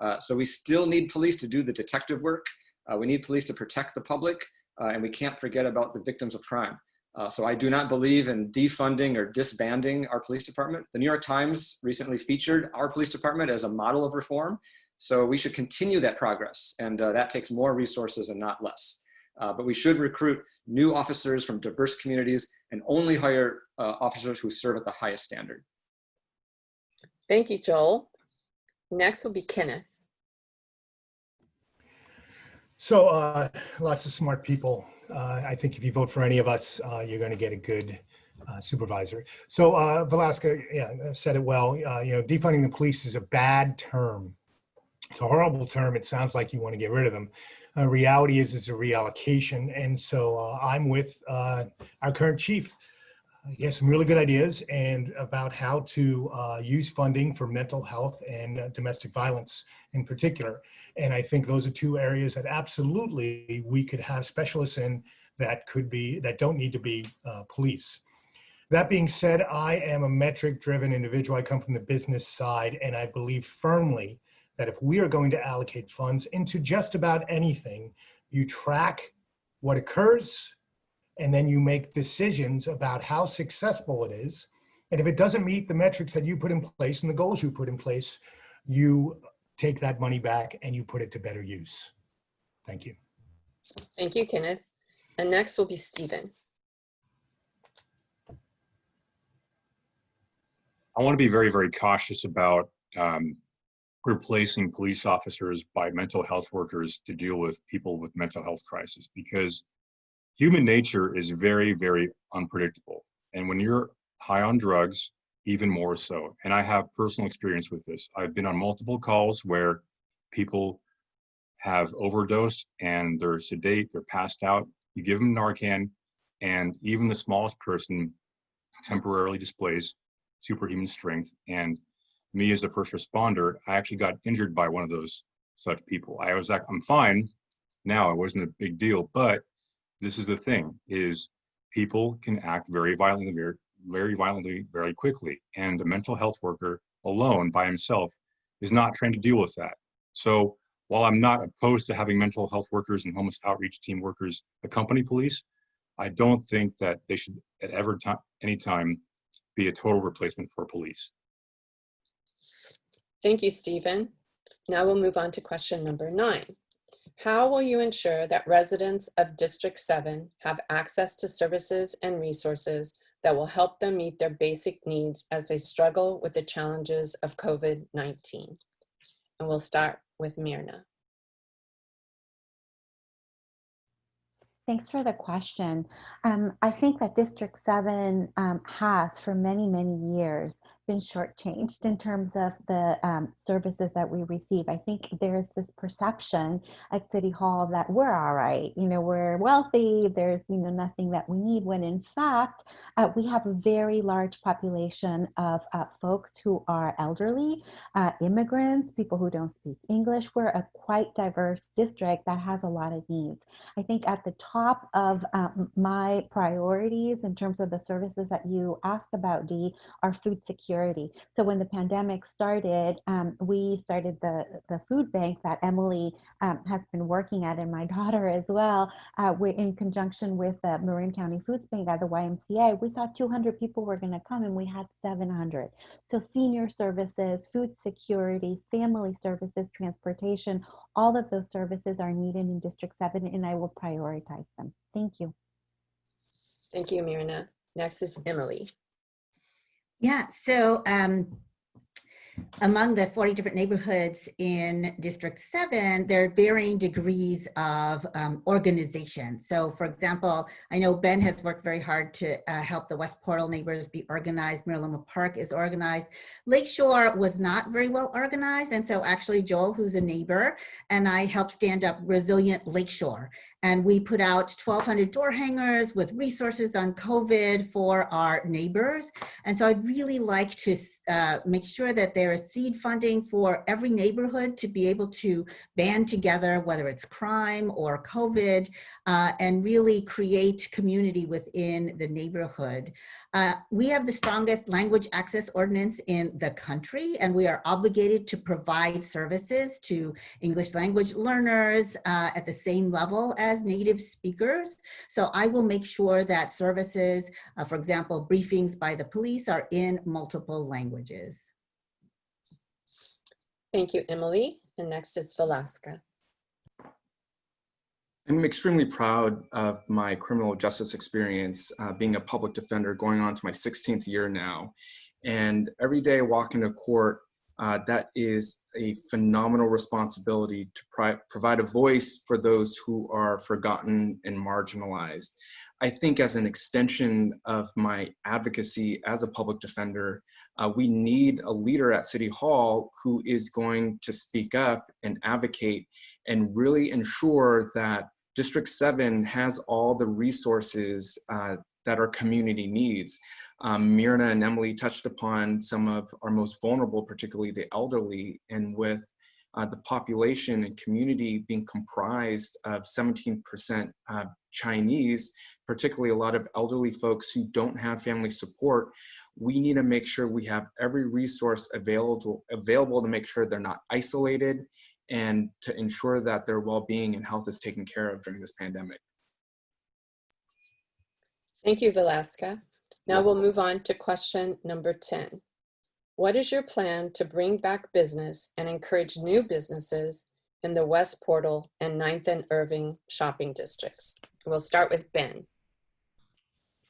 Uh, so we still need police to do the detective work. Uh, we need police to protect the public, uh, and we can't forget about the victims of crime. Uh, so I do not believe in defunding or disbanding our police department. The New York Times recently featured our police department as a model of reform. So we should continue that progress, and uh, that takes more resources and not less. Uh, but we should recruit new officers from diverse communities and only hire uh, officers who serve at the highest standard. Thank you, Joel. Next will be Kenneth. So uh, lots of smart people. Uh, I think if you vote for any of us, uh, you're going to get a good uh, supervisor. So uh, Vilaska yeah, said it well. Uh, you know, defunding the police is a bad term. It's a horrible term. It sounds like you want to get rid of them. Uh, reality is it's a reallocation. And so uh, I'm with uh, our current chief. He has some really good ideas and about how to uh, use funding for mental health and uh, domestic violence in particular. And I think those are two areas that absolutely we could have specialists in that could be, that don't need to be uh, police. That being said, I am a metric driven individual. I come from the business side and I believe firmly that if we are going to allocate funds into just about anything, you track what occurs and then you make decisions about how successful it is. And if it doesn't meet the metrics that you put in place and the goals you put in place, you take that money back and you put it to better use. Thank you. Thank you, Kenneth. And next will be Stephen. I want to be very, very cautious about um, replacing police officers by mental health workers to deal with people with mental health crisis because human nature is very, very unpredictable. And when you're high on drugs, even more so. And I have personal experience with this. I've been on multiple calls where people have overdosed and they're sedate, they're passed out. You give them Narcan, and even the smallest person temporarily displays superhuman strength. And me as a first responder, I actually got injured by one of those such people. I was like, I'm fine now, it wasn't a big deal, but this is the thing is people can act very violently, very, violently, very quickly. And a mental health worker alone by himself is not trained to deal with that. So while I'm not opposed to having mental health workers and homeless outreach team workers accompany police, I don't think that they should at ever time, any time be a total replacement for police. Thank you, Stephen. Now we'll move on to question number nine. How will you ensure that residents of District 7 have access to services and resources that will help them meet their basic needs as they struggle with the challenges of COVID-19? And we'll start with Myrna. Thanks for the question. Um, I think that District 7 um, has for many, many years been shortchanged in terms of the um, services that we receive. I think there's this perception at City Hall that we're all right, you know, we're wealthy, there's, you know, nothing that we need, when in fact, uh, we have a very large population of uh, folks who are elderly, uh, immigrants, people who don't speak English. We're a quite diverse district that has a lot of needs. I think at the top of um, my priorities in terms of the services that you asked about, Dee, are food security So when the pandemic started, um, we started the, the food bank that Emily um, has been working at and my daughter as well. Uh, we're in conjunction with the Marin County Food Bank at the YMCA. We thought 200 people were going to come and we had 700. So senior services, food security, family services, transportation, all of those services are needed in District 7 and I will prioritize them. Thank you. Thank you, Myrna. Next is Emily. Yeah, so um, among the 40 different neighborhoods in District 7, there are varying degrees of um, organization. So for example, I know Ben has worked very hard to uh, help the West Portal neighbors be organized. Miraloma Park is organized. Lakeshore was not very well organized. And so actually Joel, who's a neighbor, and I helped stand up Resilient Lakeshore. And we put out 1,200 door hangers with resources on COVID for our neighbors. And so I'd really like to uh, make sure that there is seed funding for every neighborhood to be able to band together, whether it's crime or COVID, uh, and really create community within the neighborhood. Uh, we have the strongest language access ordinance in the country, and we are obligated to provide services to English language learners uh, at the same level as native speakers. So I will make sure that services, uh, for example, briefings by the police are in multiple languages. Thank you, Emily. And next is Vilaska. I'm extremely proud of my criminal justice experience, uh, being a public defender going on to my 16th year now. And every day I walk into court, uh, that is a phenomenal responsibility to provide a voice for those who are forgotten and marginalized. I think as an extension of my advocacy as a public defender, uh, we need a leader at City Hall who is going to speak up and advocate and really ensure that District 7 has all the resources uh, that our community needs. Um, Myrna and Emily touched upon some of our most vulnerable, particularly the elderly, and with uh, the population and community being comprised of 17% uh, Chinese, particularly a lot of elderly folks who don't have family support, we need to make sure we have every resource available, available to make sure they're not isolated and to ensure that their well-being and health is taken care of during this pandemic. Thank you, Vilaska. Now we'll move on to question number 10. What is your plan to bring back business and encourage new businesses in the West Portal and 9th and Irving shopping districts? We'll start with Ben.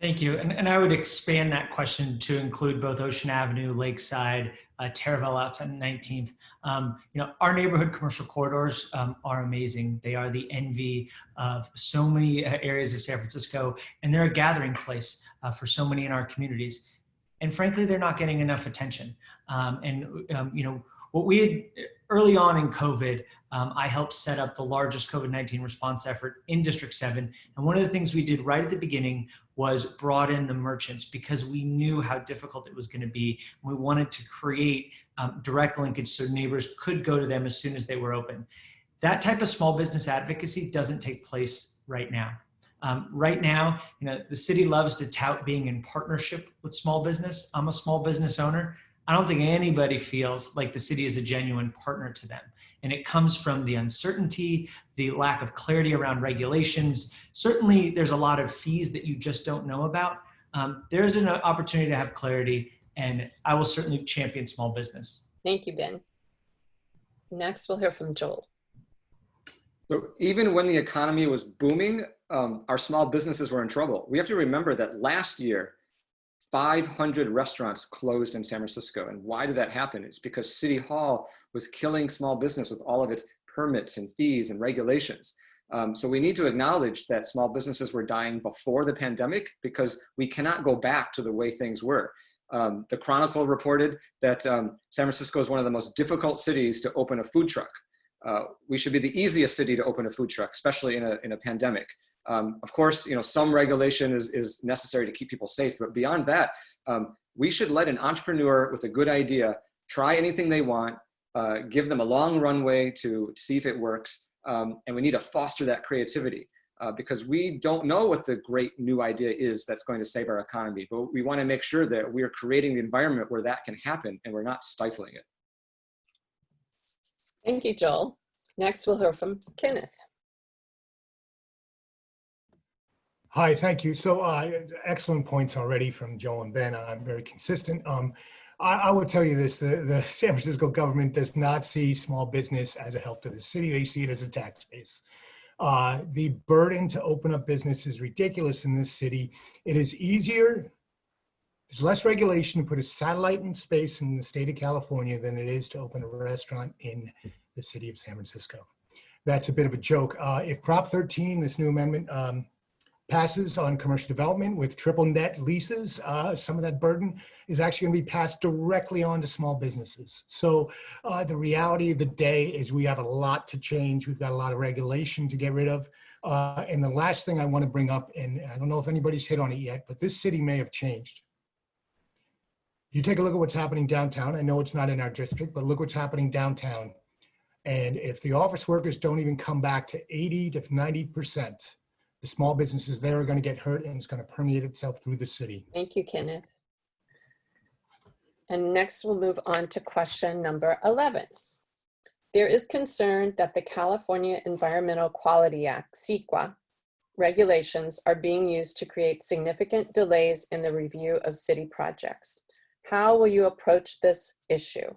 Thank you. And, and I would expand that question to include both Ocean Avenue, Lakeside, uh, Taraval out to 19th. Um, you know, our neighborhood commercial corridors um, are amazing. They are the envy of so many uh, areas of San Francisco, and they're a gathering place uh, for so many in our communities and frankly, they're not getting enough attention. Um, and, um, you know, what we had early on in COVID, um, I helped set up the largest COVID-19 response effort in District 7. And one of the things we did right at the beginning was brought in the merchants because we knew how difficult it was going to be. We wanted to create um, direct linkage so neighbors could go to them as soon as they were open. That type of small business advocacy doesn't take place right now. Um, right now, you know, the city loves to tout being in partnership with small business. I'm a small business owner. I don't think anybody feels like the city is a genuine partner to them. And it comes from the uncertainty, the lack of clarity around regulations. Certainly, there's a lot of fees that you just don't know about. Um, there's an opportunity to have clarity, and I will certainly champion small business. Thank you, Ben. Next, we'll hear from Joel. So even when the economy was booming, um, our small businesses were in trouble. We have to remember that last year, 500 restaurants closed in San Francisco. And why did that happen? It's because City Hall was killing small business with all of its permits and fees and regulations. Um, so we need to acknowledge that small businesses were dying before the pandemic because we cannot go back to the way things were. Um, the Chronicle reported that um, San Francisco is one of the most difficult cities to open a food truck. Uh, we should be the easiest city to open a food truck, especially in a, in a pandemic. Um, of course, you know, some regulation is, is necessary to keep people safe, but beyond that, um, we should let an entrepreneur with a good idea try anything they want, uh, give them a long runway to see if it works, um, and we need to foster that creativity. Uh, because we don't know what the great new idea is that's going to save our economy, but we want to make sure that we're creating the environment where that can happen and we're not stifling it. Thank you, Joel. Next, we'll hear from Kenneth. Hi, thank you. So uh, excellent points already from Joel and Ben. I'm very consistent. Um, I, I would tell you this, the, the San Francisco government does not see small business as a help to the city. They see it as a tax base. Uh, the burden to open up business is ridiculous in this city. It is easier There's less regulation to put a satellite in space in the state of California than it is to open a restaurant in the city of San Francisco. That's a bit of a joke. Uh, if Prop 13, this new amendment, um, passes on commercial development with triple net leases, uh, some of that burden is actually going to be passed directly on to small businesses. So uh, the reality of the day is we have a lot to change. We've got a lot of regulation to get rid of. Uh, and the last thing I want to bring up, and I don't know if anybody's hit on it yet, but this city may have changed. You take a look at what's happening downtown. I know it's not in our district, but look what's happening downtown. And if the office workers don't even come back to 80 to 90%, the small businesses there are going to get hurt and it's going to permeate itself through the city. Thank you, Kenneth. And next we'll move on to question number 11. There is concern that the California Environmental Quality Act, CEQA, regulations are being used to create significant delays in the review of city projects. How will you approach this issue?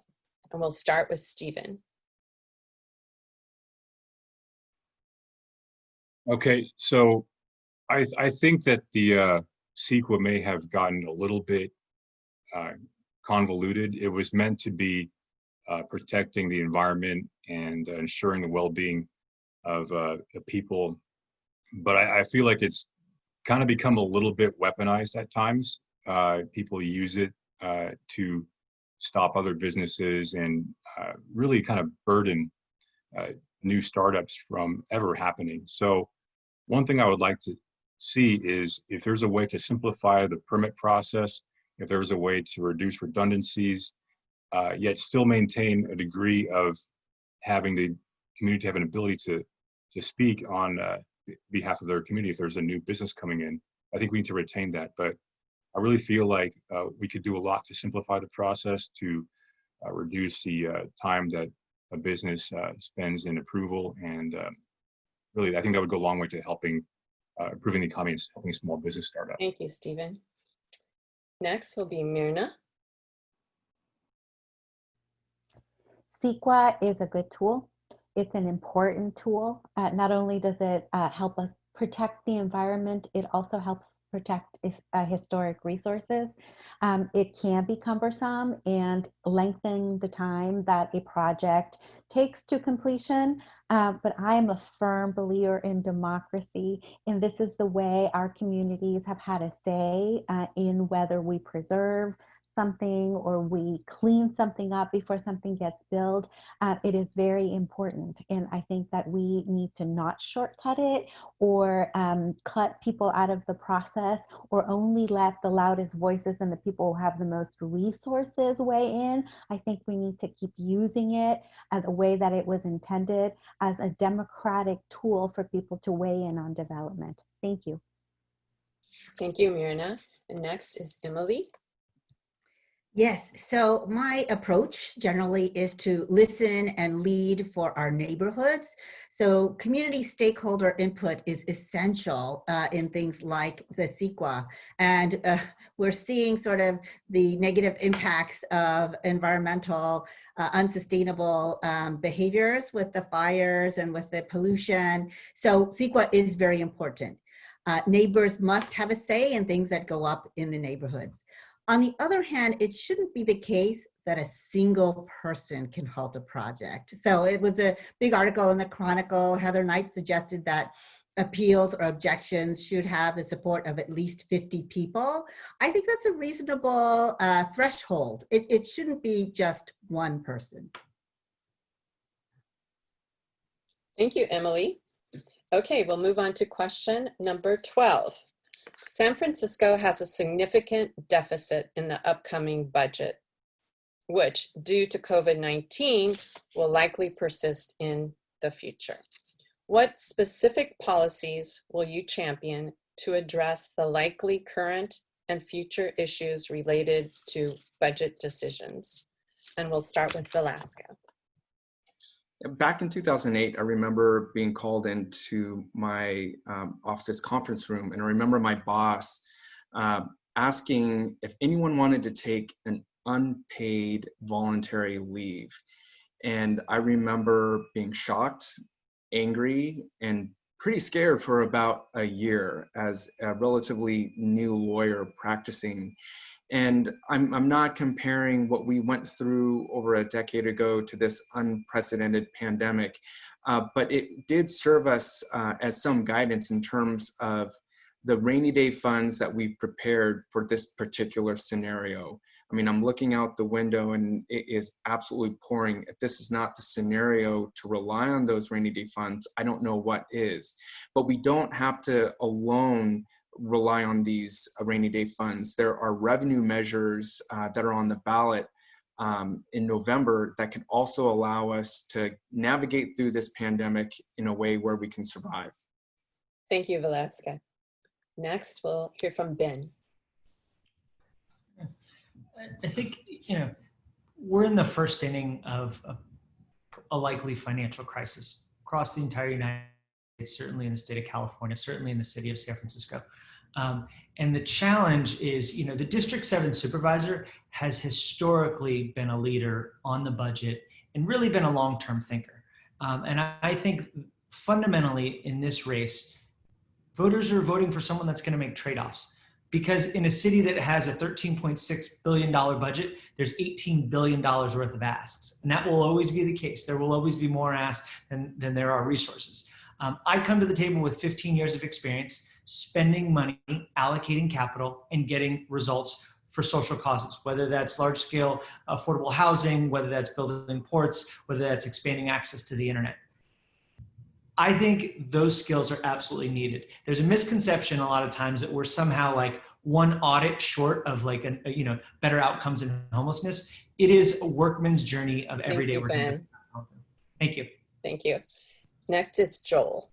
And we'll start with Stephen. Okay, so I, I think that the uh, CEQA may have gotten a little bit uh, convoluted. It was meant to be uh, protecting the environment and ensuring the well-being of uh, the people. But I, I feel like it's kind of become a little bit weaponized at times. Uh, people use it uh, to stop other businesses and uh, really kind of burden new startups from ever happening. So one thing I would like to see is if there's a way to simplify the permit process, if there's a way to reduce redundancies, uh, yet still maintain a degree of having the community have an ability to to speak on uh, behalf of their community if there's a new business coming in. I think we need to retain that, but I really feel like uh, we could do a lot to simplify the process to uh, reduce the uh, time that a business uh, spends in approval and um, really, I think that would go a long way to helping uh, improving the economy and helping small business startups. Thank you, Stephen. Next will be Myrna. CEQA is a good tool. It's an important tool. Uh, not only does it uh, help us protect the environment, it also helps protect uh, historic resources. Um, it can be cumbersome and lengthen the time that a project takes to completion, uh, but I am a firm believer in democracy, and this is the way our communities have had a say uh, in whether we preserve something or we clean something up before something gets built, uh, it is very important. And I think that we need to not shortcut it or um, cut people out of the process or only let the loudest voices and the people who have the most resources weigh in. I think we need to keep using it as a way that it was intended as a democratic tool for people to weigh in on development. Thank you. Thank you, Myrna. And next is Emily. Yes, so my approach generally is to listen and lead for our neighborhoods. So community stakeholder input is essential uh, in things like the CEQA. And uh, we're seeing sort of the negative impacts of environmental uh, unsustainable um, behaviors with the fires and with the pollution. So CEQA is very important. Uh, neighbors must have a say in things that go up in the neighborhoods. On the other hand, it shouldn't be the case that a single person can halt a project. So it was a big article in the Chronicle. Heather Knight suggested that appeals or objections should have the support of at least 50 people. I think that's a reasonable uh, threshold. It, it shouldn't be just one person. Thank you, Emily. Okay, we'll move on to question number 12. San Francisco has a significant deficit in the upcoming budget, which due to COVID-19 will likely persist in the future. What specific policies will you champion to address the likely current and future issues related to budget decisions? And we'll start with Vilaska. Back in 2008, I remember being called into my um, office's conference room, and I remember my boss uh, asking if anyone wanted to take an unpaid voluntary leave. And I remember being shocked, angry, and pretty scared for about a year as a relatively new lawyer practicing. And I'm, I'm not comparing what we went through over a decade ago to this unprecedented pandemic, uh, but it did serve us uh, as some guidance in terms of the rainy day funds that we've prepared for this particular scenario. I mean, I'm looking out the window and it is absolutely pouring. If this is not the scenario to rely on those rainy day funds, I don't know what is. But we don't have to alone rely on these uh, rainy day funds. There are revenue measures uh, that are on the ballot um, in November that can also allow us to navigate through this pandemic in a way where we can survive. Thank you, Vilaska. Next, we'll hear from Ben. I- I think, you know, we're in the first inning of a, a likely financial crisis across the entire United States, certainly in the state of California, certainly in the city of San Francisco. Um, and the challenge is, you know, the District 7 supervisor has historically been a leader on the budget and really been a long term thinker. Um, and I, I think fundamentally in this race, voters are voting for someone that's going to make trade offs because in a city that has a $13.6 billion budget, there's $18 billion worth of asks. And that will always be the case. There will always be more asks than, than there are resources. Um, I come to the table with 15 years of experience spending money, allocating capital, and getting results for social causes, whether that's large scale affordable housing, whether that's building ports, whether that's expanding access to the internet. I think those skills are absolutely needed. There's a misconception a lot of times that we're somehow like one audit short of like a, you know better outcomes in homelessness. It is a workman's journey of every day you, working. Thank you. Thank you. Next is Joel.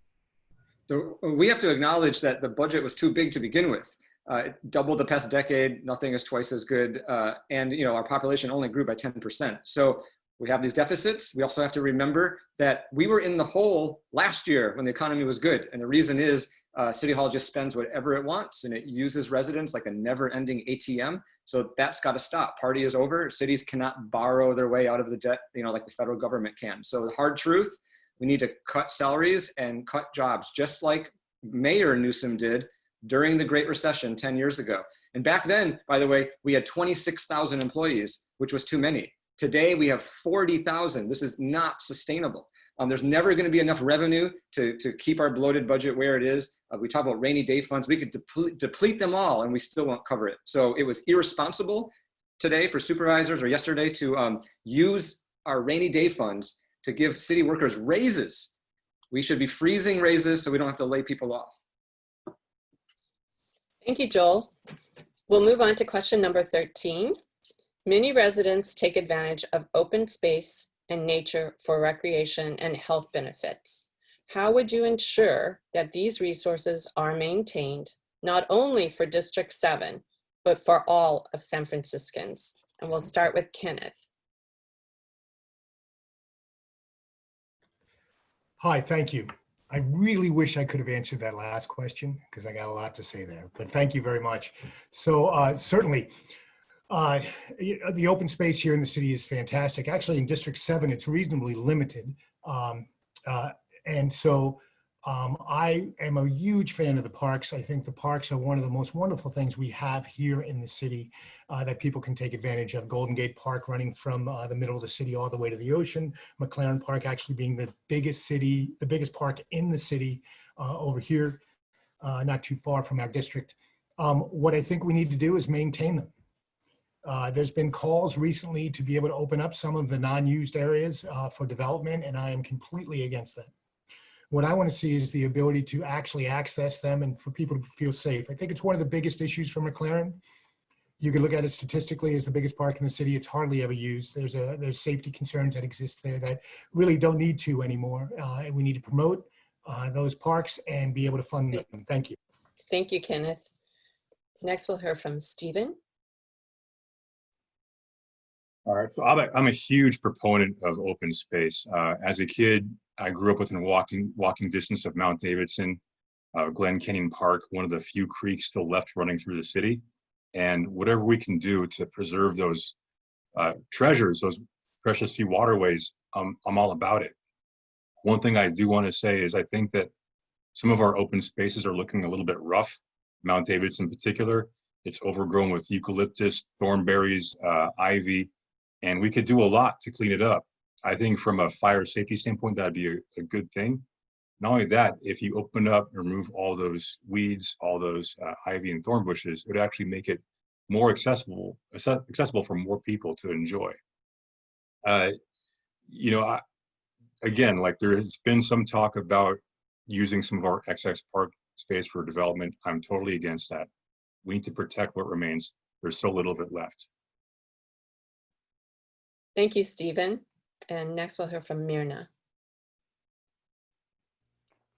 So we have to acknowledge that the budget was too big to begin with. Uh, it doubled the past decade, nothing is twice as good, uh, and you know our population only grew by 10%. So we have these deficits. We also have to remember that we were in the hole last year when the economy was good, and the reason is uh, City Hall just spends whatever it wants, and it uses residents like a never-ending ATM. So that's got to stop. Party is over. Cities cannot borrow their way out of the debt, you know, like the federal government can. So the hard truth we need to cut salaries and cut jobs, just like Mayor Newsom did during the Great Recession 10 years ago. And back then, by the way, we had 26,000 employees, which was too many. Today, we have 40,000. This is not sustainable. Um, there's never going to be enough revenue to, to keep our bloated budget where it is. Uh, we talk about rainy day funds. We could deplete, deplete them all and we still won't cover it. So it was irresponsible today for supervisors or yesterday to um, use our rainy day funds to give city workers raises. We should be freezing raises so we don't have to lay people off. Thank you, Joel. We'll move on to question number 13. Many residents take advantage of open space and nature for recreation and health benefits. How would you ensure that these resources are maintained, not only for District 7, but for all of San Franciscans? And we'll start with Kenneth. Hi, thank you. I really wish I could have answered that last question because I got a lot to say there, but thank you very much. So uh, certainly, uh, the open space here in the city is fantastic. Actually, in District 7, it's reasonably limited. Um, uh, And so um, I am a huge fan of the parks. I think the parks are one of the most wonderful things we have here in the city uh, that people can take advantage of. Golden Gate Park running from uh, the middle of the city all the way to the ocean. McLaren Park actually being the biggest city, the biggest park in the city uh, over here, uh, not too far from our district. Um, what I think we need to do is maintain them. Uh, there's been calls recently to be able to open up some of the non-used areas uh, for development, and I am completely against that. What I want to see is the ability to actually access them and for people to feel safe. I think it's one of the biggest issues for McLaren. You can look at it statistically as the biggest park in the city. It's hardly ever used. There's a there's safety concerns that exist there that really don't need to anymore. Uh, and we need to promote uh, those parks and be able to fund them. Thank you. Thank you, Kenneth. Next, we'll hear from Stephen. All right, so I'm a, I'm a huge proponent of open space. Uh, as a kid, I grew up within walking walking distance of Mount Davidson, uh, Glen Canyon Park, one of the few creeks still left running through the city. And whatever we can do to preserve those uh, treasures, those precious few waterways, um, I'm all about it. One thing I do want to say is I think that some of our open spaces are looking a little bit rough, Mount Davidson in particular. It's overgrown with eucalyptus, thornberries, uh, ivy, and we could do a lot to clean it up. I think from a fire safety standpoint, that'd be a, a good thing. Not only that, if you open up and remove all those weeds, all those uh, ivy and thorn bushes, it would actually make it more accessible, accessible for more people to enjoy. Uh, you know, I, again, like there has been some talk about using some of our excess park space for development. I'm totally against that. We need to protect what remains. There's so little of it left. Thank you, Stephen. And next we'll hear from Myrna.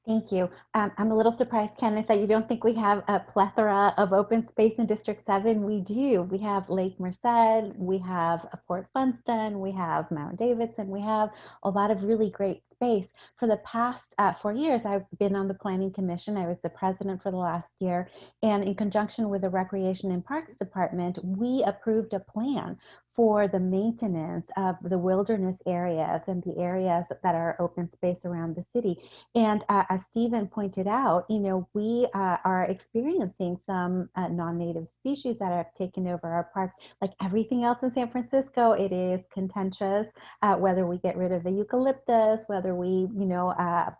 Thank you. Um, I'm a little surprised, Kenneth, that you don't think we have a plethora of open space in District 7. We do. We have Lake Merced, we have Fort Funston, we have Mount Davidson, we have a lot of really great space. For the past uh, four years, I've been on the Planning Commission. I was the president for the last year. And in conjunction with the Recreation and Parks Department, we approved a plan for the maintenance of the wilderness areas and the areas that are open space around the city. And uh, as Stephen pointed out, you know, we uh, are experiencing some uh, non-native species that have taken over our parks. Like everything else in San Francisco, it is contentious, uh, whether we get rid of the eucalyptus, whether we, you know, uh,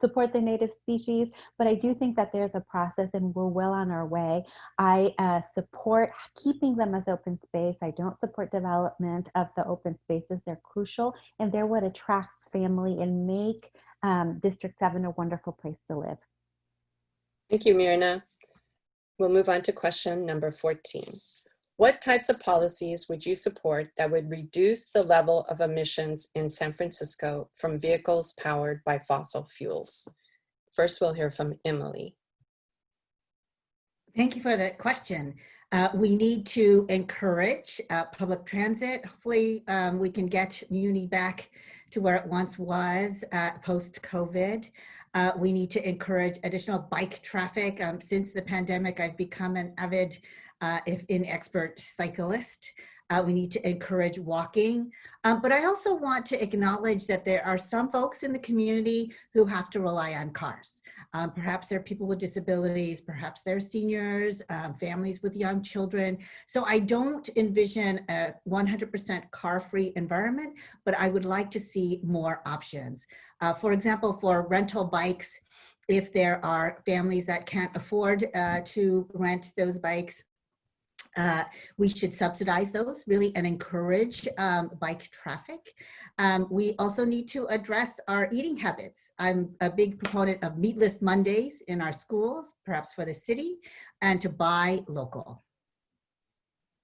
support the native species, but I do think that there's a process and we're well on our way. I uh, support keeping them as open space. I don't support development of the open spaces. They're crucial and they're what attracts family and make um, District 7 a wonderful place to live. Thank you, Myrna. We'll move on to question number 14. What types of policies would you support that would reduce the level of emissions in San Francisco from vehicles powered by fossil fuels? First, we'll hear from Emily. Thank you for that question. Uh, we need to encourage uh, public transit. Hopefully, um, we can get Muni back to where it once was uh, post-COVID. Uh, we need to encourage additional bike traffic. Um, since the pandemic, I've become an avid, uh, if inexpert cyclist. Uh, we need to encourage walking. Um, but I also want to acknowledge that there are some folks in the community who have to rely on cars. Um, perhaps they're people with disabilities, perhaps they're seniors, um, families with young children. So I don't envision a 100% car-free environment, but I would like to see more options. Uh, for example, for rental bikes, if there are families that can't afford uh, to rent those bikes, uh, we should subsidize those really and encourage um, bike traffic. Um, we also need to address our eating habits. I'm a big proponent of meatless Mondays in our schools, perhaps for the city, and to buy local.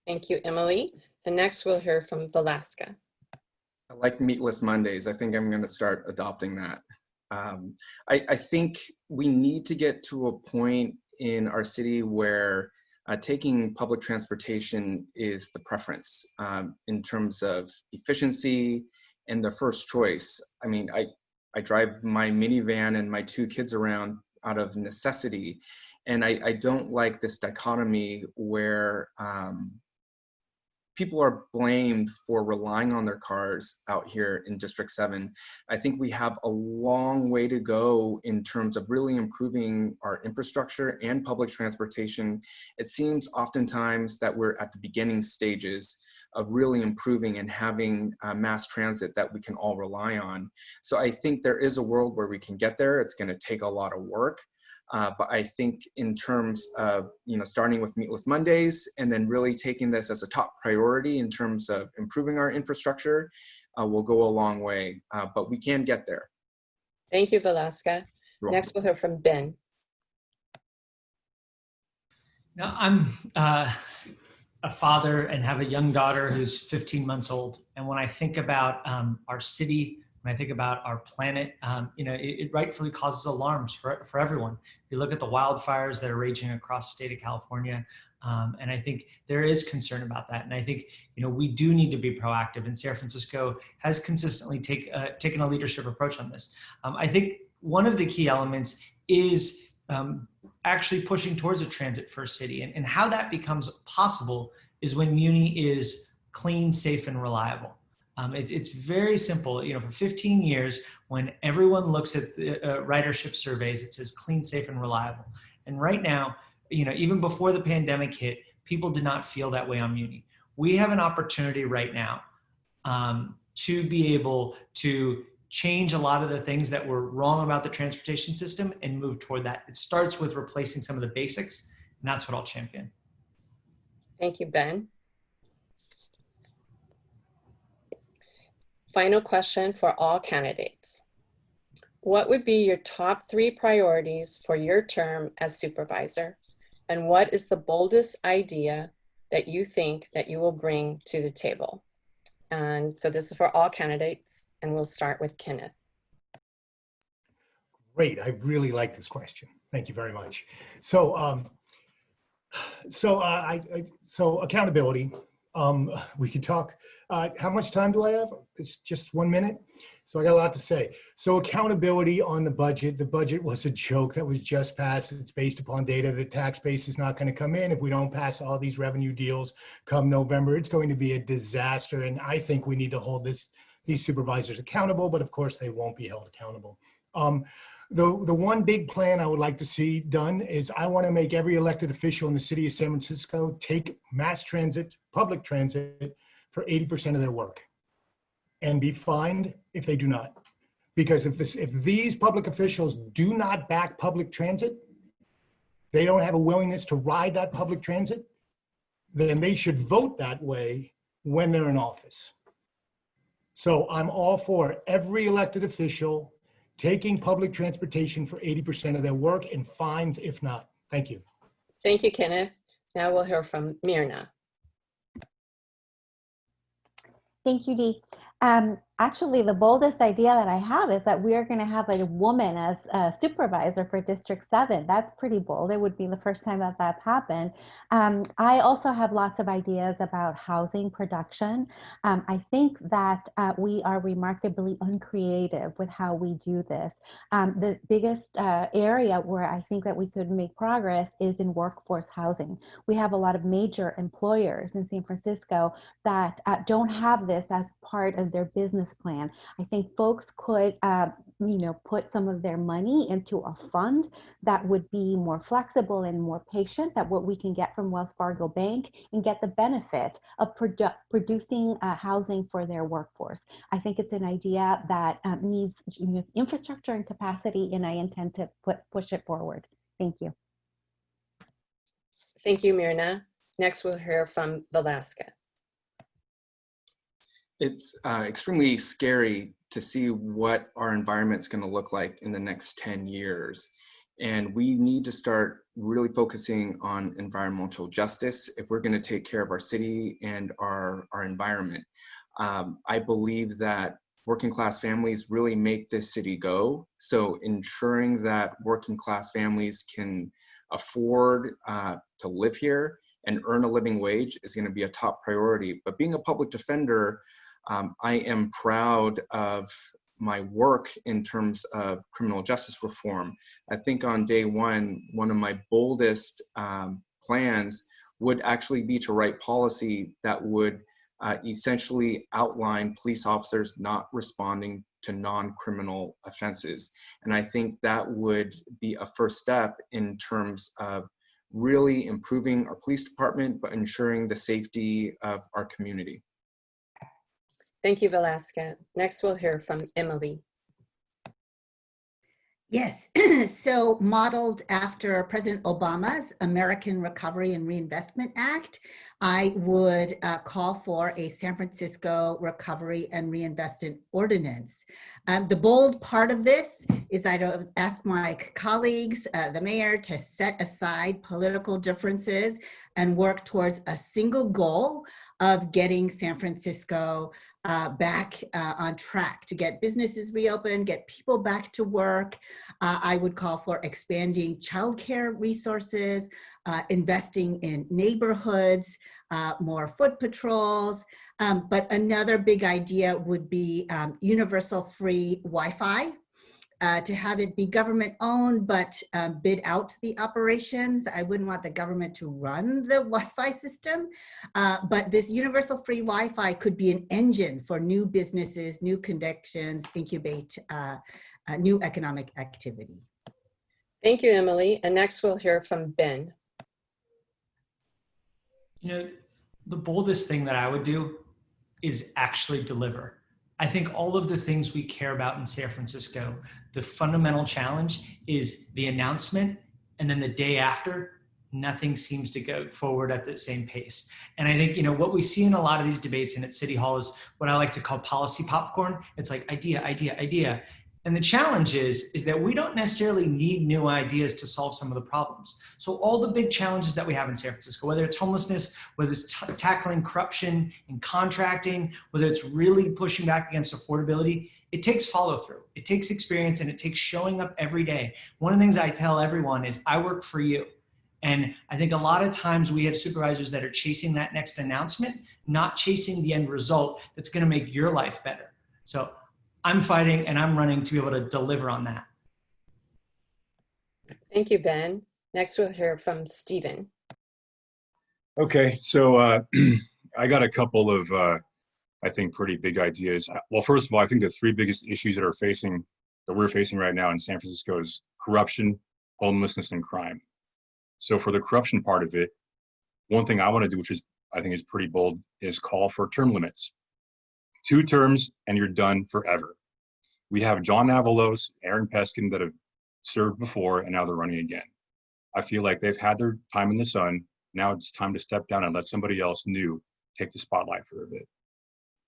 Thank you, Emily. And next we'll hear from Vilaska. I like meatless Mondays. I think I'm going to start adopting that. Um, I, I think we need to get to a point in our city where uh, taking public transportation is the preference um, in terms of efficiency and the first choice. I mean, I, I drive my minivan and my two kids around out of necessity. And I, I don't like this dichotomy where um, people are blamed for relying on their cars out here in District 7. I think we have a long way to go in terms of really improving our infrastructure and public transportation. It seems oftentimes that we're at the beginning stages of really improving and having uh, mass transit that we can all rely on. So I think there is a world where we can get there. It's going to take a lot of work. Uh, but I think in terms of, you know, starting with Meatless Mondays and then really taking this as a top priority in terms of improving our infrastructure uh, will go a long way, uh, but we can get there. Thank you, Vilaska. You're Next we'll hear from Ben. Now, I'm uh, a father and have a young daughter who's 15 months old. And when I think about um, our city, when I think about our planet, um, you know, it, it, rightfully causes alarms for, for everyone. You look at the wildfires that are raging across the state of California, um, and I think there is concern about that. And I think, you know, we do need to be proactive and San Francisco has consistently take, uh, taken a leadership approach on this. Um, I think one of the key elements is um, actually pushing towards a transit first city and, and how that becomes possible is when Muni is clean, safe, and reliable. Um, it, it's very simple. You know, for 15 years, when everyone looks at the uh, ridership surveys, it says clean, safe, and reliable. And right now, you know, even before the pandemic hit, people did not feel that way on Muni. We have an opportunity right now um, to be able to change a lot of the things that were wrong about the transportation system and move toward that. It starts with replacing some of the basics, and that's what I'll champion. Thank you, Ben. Final question for all candidates. What would be your top three priorities for your term as supervisor? And what is the boldest idea that you think that you will bring to the table? And so this is for all candidates, and we'll start with Kenneth. Great. I really like this question. Thank you very much. So, um, so uh, I, I, so accountability. Um, we could talk. Uh, how much time do I have? It's just one minute. So I got a lot to say. So accountability on the budget. The budget was a joke that was just passed. It's based upon data. The tax base is not going to come in if we don't pass all these revenue deals come November. It's going to be a disaster. And I think we need to hold this these supervisors accountable, but of course they won't be held accountable. Um, the, the one big plan I would like to see done is I want to make every elected official in the city of San Francisco take mass transit, public transit for 80% of their work and be fined if they do not. Because if this, if these public officials do not back public transit, they don't have a willingness to ride that public transit, then they should vote that way when they're in office. So I'm all for every elected official taking public transportation for 80% of their work and fines if not. Thank you. Thank you, Kenneth. Now we'll hear from Myrna. Thank you, Dee. Um, actually, the boldest idea that I have is that we are going to have a woman as a supervisor for District 7. That's pretty bold. It would be the first time that that's happened. Um, I also have lots of ideas about housing production. Um, I think that uh, we are remarkably uncreative with how we do this. Um, the biggest uh, area where I think that we could make progress is in workforce housing. We have a lot of major employers in San Francisco that uh, don't have this as part of their business plan. I think folks could, uh, you know, put some of their money into a fund that would be more flexible and more patient than what we can get from Wells Fargo Bank and get the benefit of produ producing uh, housing for their workforce. I think it's an idea that um, needs you know, infrastructure and capacity, and I intend to put, push it forward. Thank you. Thank you, Myrna. Next, we'll hear from Vilaska. It's uh, extremely scary to see what our environment's going to look like in the next 10 years. And we need to start really focusing on environmental justice if we're going to take care of our city and our, our environment. Um, I believe that working class families really make this city go. So ensuring that working class families can afford uh, to live here and earn a living wage is going to be a top priority. But being a public defender, um, I am proud of my work in terms of criminal justice reform. I think on day one, one of my boldest um, plans would actually be to write policy that would uh, essentially outline police officers not responding to non-criminal offenses. And I think that would be a first step in terms of really improving our police department, but ensuring the safety of our community. Thank you, Vilaska. Next, we'll hear from Emily. Yes, so modeled after President Obama's American Recovery and Reinvestment Act, I would uh, call for a San Francisco Recovery and Reinvestment Ordinance. Um, the bold part of this is I'd ask my colleagues, uh, the mayor, to set aside political differences and work towards a single goal of getting San Francisco uh, back uh, on track to get businesses reopened, get people back to work. Uh, I would call for expanding childcare resources, uh, investing in neighborhoods, uh, more foot patrols. Um, but another big idea would be um, universal free Wi-Fi uh, to have it be government owned, but um, bid out the operations. I wouldn't want the government to run the Wi-Fi system, uh, but this universal free Wi-Fi could be an engine for new businesses, new connections, incubate uh, new economic activity. Thank you, Emily. And next we'll hear from Ben. You know, the boldest thing that I would do is actually deliver. I think all of the things we care about in San Francisco, the fundamental challenge is the announcement, and then the day after, nothing seems to go forward at the same pace. And I think, you know, what we see in a lot of these debates and at City Hall is what I like to call policy popcorn. It's like idea, idea, idea. And the challenge is, is that we don't necessarily need new ideas to solve some of the problems. So all the big challenges that we have in San Francisco, whether it's homelessness, whether it's tackling corruption and contracting, whether it's really pushing back against affordability, it takes follow through. It takes experience and it takes showing up every day. One of the things I tell everyone is I work for you. And I think a lot of times we have supervisors that are chasing that next announcement, not chasing the end result that's going to make your life better. So I'm fighting and I'm running to be able to deliver on that. Thank you, Ben. Next, we'll hear from Stephen. Okay, so uh, I got a couple of, uh, I think, pretty big ideas. Uh, well, first of all, I think the three biggest issues that are facing, that we're facing right now in San Francisco is corruption, homelessness, and crime. So for the corruption part of it, one thing I want to do, which is I think is pretty bold, is call for term limits. Two terms and you're done forever. We have John Avalos, Aaron Peskin that have served before and now they're running again. I feel like they've had their time in the sun. Now it's time to step down and let somebody else new take the spotlight for a bit.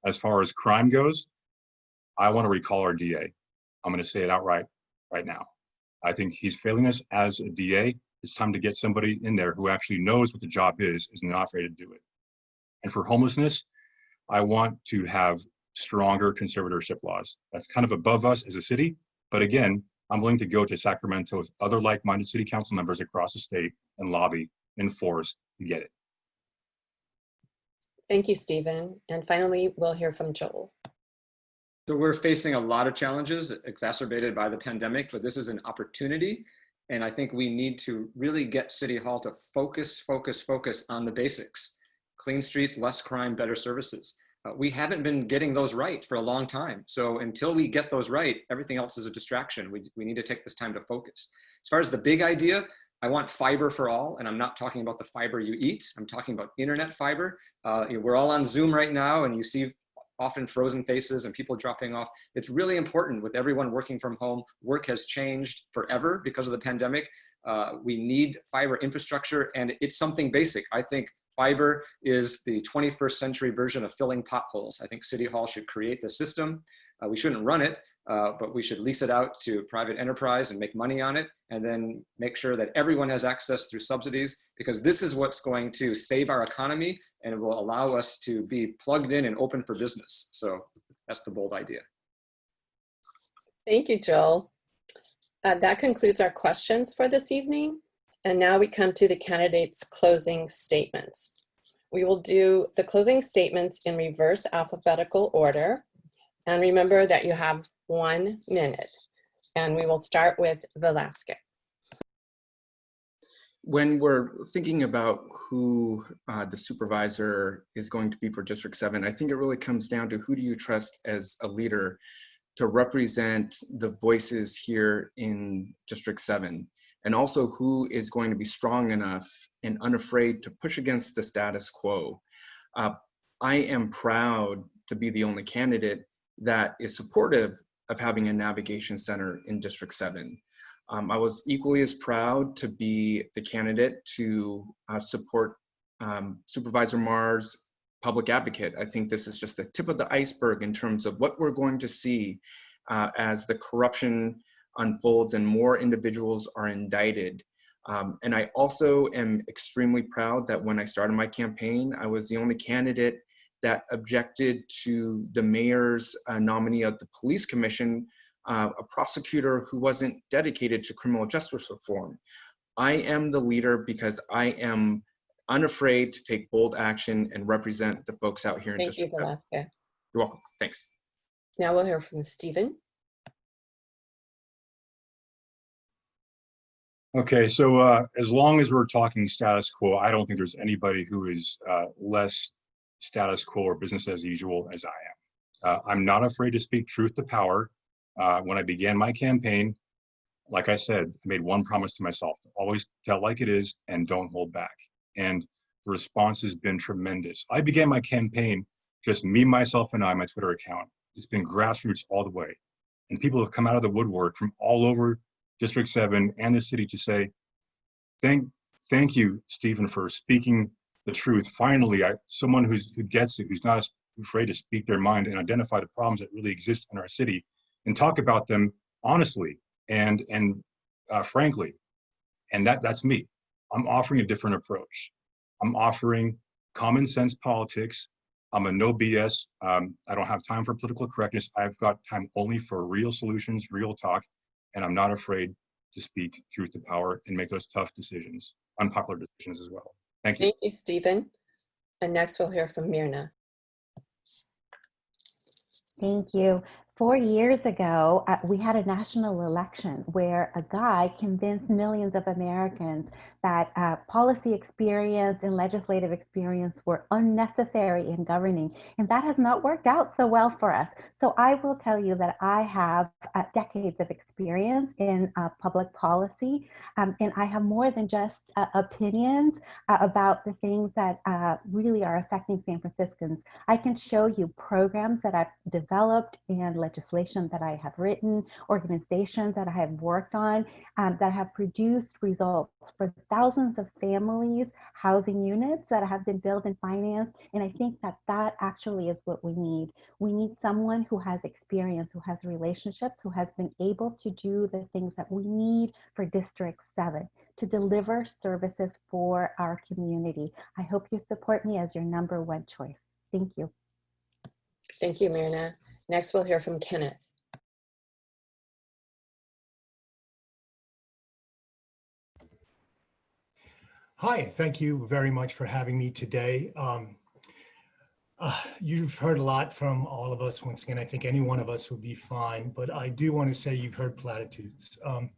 As far as crime goes, I want to recall our DA. I'm going to say it outright right now. I think he's failing us as a DA. It's time to get somebody in there who actually knows what the job is, is not afraid to do it. And for homelessness, I want to have stronger conservatorship laws. That's kind of above us as a city. But again, I'm willing to go to Sacramento with other like-minded city council members across the state and lobby and force to get it. Thank you, Stephen. And finally, we'll hear from Joel. So we're facing a lot of challenges exacerbated by the pandemic, but this is an opportunity. And I think we need to really get City Hall to focus, focus, focus on the basics. Clean streets, less crime, better services. Uh, we haven't been getting those right for a long time. So until we get those right, everything else is a distraction. We, we need to take this time to focus. As far as the big idea, I want fiber for all, and I'm not talking about the fiber you eat. I'm talking about internet fiber. Uh, we're all on Zoom right now, and you see often frozen faces and people dropping off. It's really important with everyone working from home. Work has changed forever because of the pandemic. Uh, we need fiber infrastructure, and it's something basic. I think Fiber is the 21st century version of filling potholes. I think City Hall should create the system. Uh, we shouldn't run it, uh, but we should lease it out to private enterprise and make money on it and then make sure that everyone has access through subsidies because this is what's going to save our economy and it will allow us to be plugged in and open for business. So that's the bold idea. Thank you, Joel. Uh, that concludes our questions for this evening. And now we come to the candidates' closing statements. We will do the closing statements in reverse alphabetical order. And remember that you have one minute. And we will start with Vilaska. When we're thinking about who uh, the supervisor is going to be for District 7, I think it really comes down to who do you trust as a leader to represent the voices here in District 7 and also who is going to be strong enough and unafraid to push against the status quo. Uh, I am proud to be the only candidate that is supportive of having a navigation center in District 7. Um, I was equally as proud to be the candidate to uh, support um, Supervisor Mar's public advocate. I think this is just the tip of the iceberg in terms of what we're going to see uh, as the corruption unfolds and more individuals are indicted. Um, and I also am extremely proud that when I started my campaign, I was the only candidate that objected to the mayor's uh, nominee of the police commission, uh, a prosecutor who wasn't dedicated to criminal justice reform. I am the leader because I am unafraid to take bold action and represent the folks out here in Thank District you, 7. Vilaska. You're welcome. Thanks. Now we'll hear from Stephen. Okay, so uh, as long as we're talking status quo, I don't think there's anybody who is uh, less status quo or business as usual as I am. Uh, I'm not afraid to speak truth to power. Uh, when I began my campaign, like I said, I made one promise to myself, always tell like it is and don't hold back. And the response has been tremendous. I began my campaign, just me, myself, and I, my Twitter account. It's been grassroots all the way. And people have come out of the woodwork from all over District 7 and the city to say, thank, thank you, Stephen, for speaking the truth. Finally, I, someone who's, who gets it, who's not afraid to speak their mind and identify the problems that really exist in our city and talk about them honestly and, and uh, frankly. And that, that's me. I'm offering a different approach. I'm offering common sense politics. I'm a no BS. Um, I don't have time for political correctness. I've got time only for real solutions, real talk, and I'm not afraid to speak truth to power and make those tough decisions, unpopular decisions as well. Thank you. Thank you, Stephen. And next we'll hear from Myrna. Thank you. Four years ago, uh, we had a national election where a guy convinced millions of Americans that uh, policy experience and legislative experience were unnecessary in governing. And that has not worked out so well for us. So I will tell you that I have uh, decades of experience in uh, public policy, um, and I have more than just uh, opinions uh, about the things that uh, really are affecting San Franciscans. I can show you programs that I've developed and legislation that I have written, organizations that I have worked on um, that have produced results for thousands of families, housing units that have been built and financed. And I think that that actually is what we need. We need someone who has experience, who has relationships, who has been able to do the things that we need for District 7 to deliver services for our community. I hope you support me as your number one choice. Thank you. Thank you, Myrna. Next we'll hear from Kenneth. Hi, thank you very much for having me today. Um, uh, you've heard a lot from all of us. Once again, I think any one of us would be fine, but I do want to say you've heard platitudes. Um,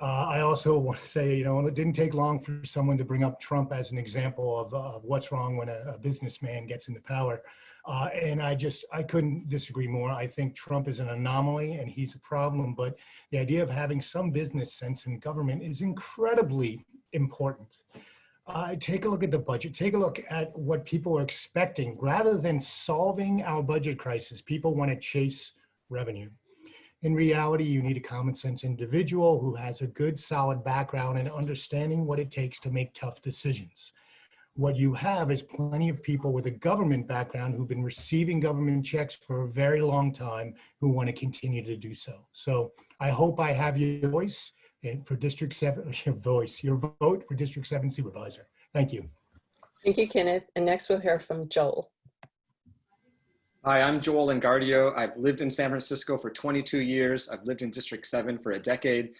uh, I also want to say, you know, it didn't take long for someone to bring up Trump as an example of, uh, of what's wrong when a, a, businessman gets into power. Uh, and I just, I couldn't disagree more. I think Trump is an anomaly and he's a problem, but the idea of having some business sense in government is incredibly important. Uh, take a look at the budget. Take a look at what people are expecting. Rather than solving our budget crisis, people want to chase revenue. In reality, you need a common sense individual who has a good solid background and understanding what it takes to make tough decisions. What you have is plenty of people with a government background who've been receiving government checks for a very long time who want to continue to do so. So I hope I have your voice for District 7, your voice, your vote for District 7 Supervisor. Thank you. Thank you, Kenneth. And next we'll hear from Joel. Hi, I'm Joel Engardio. I've lived in San Francisco for 22 years. I've lived in District 7 for a decade.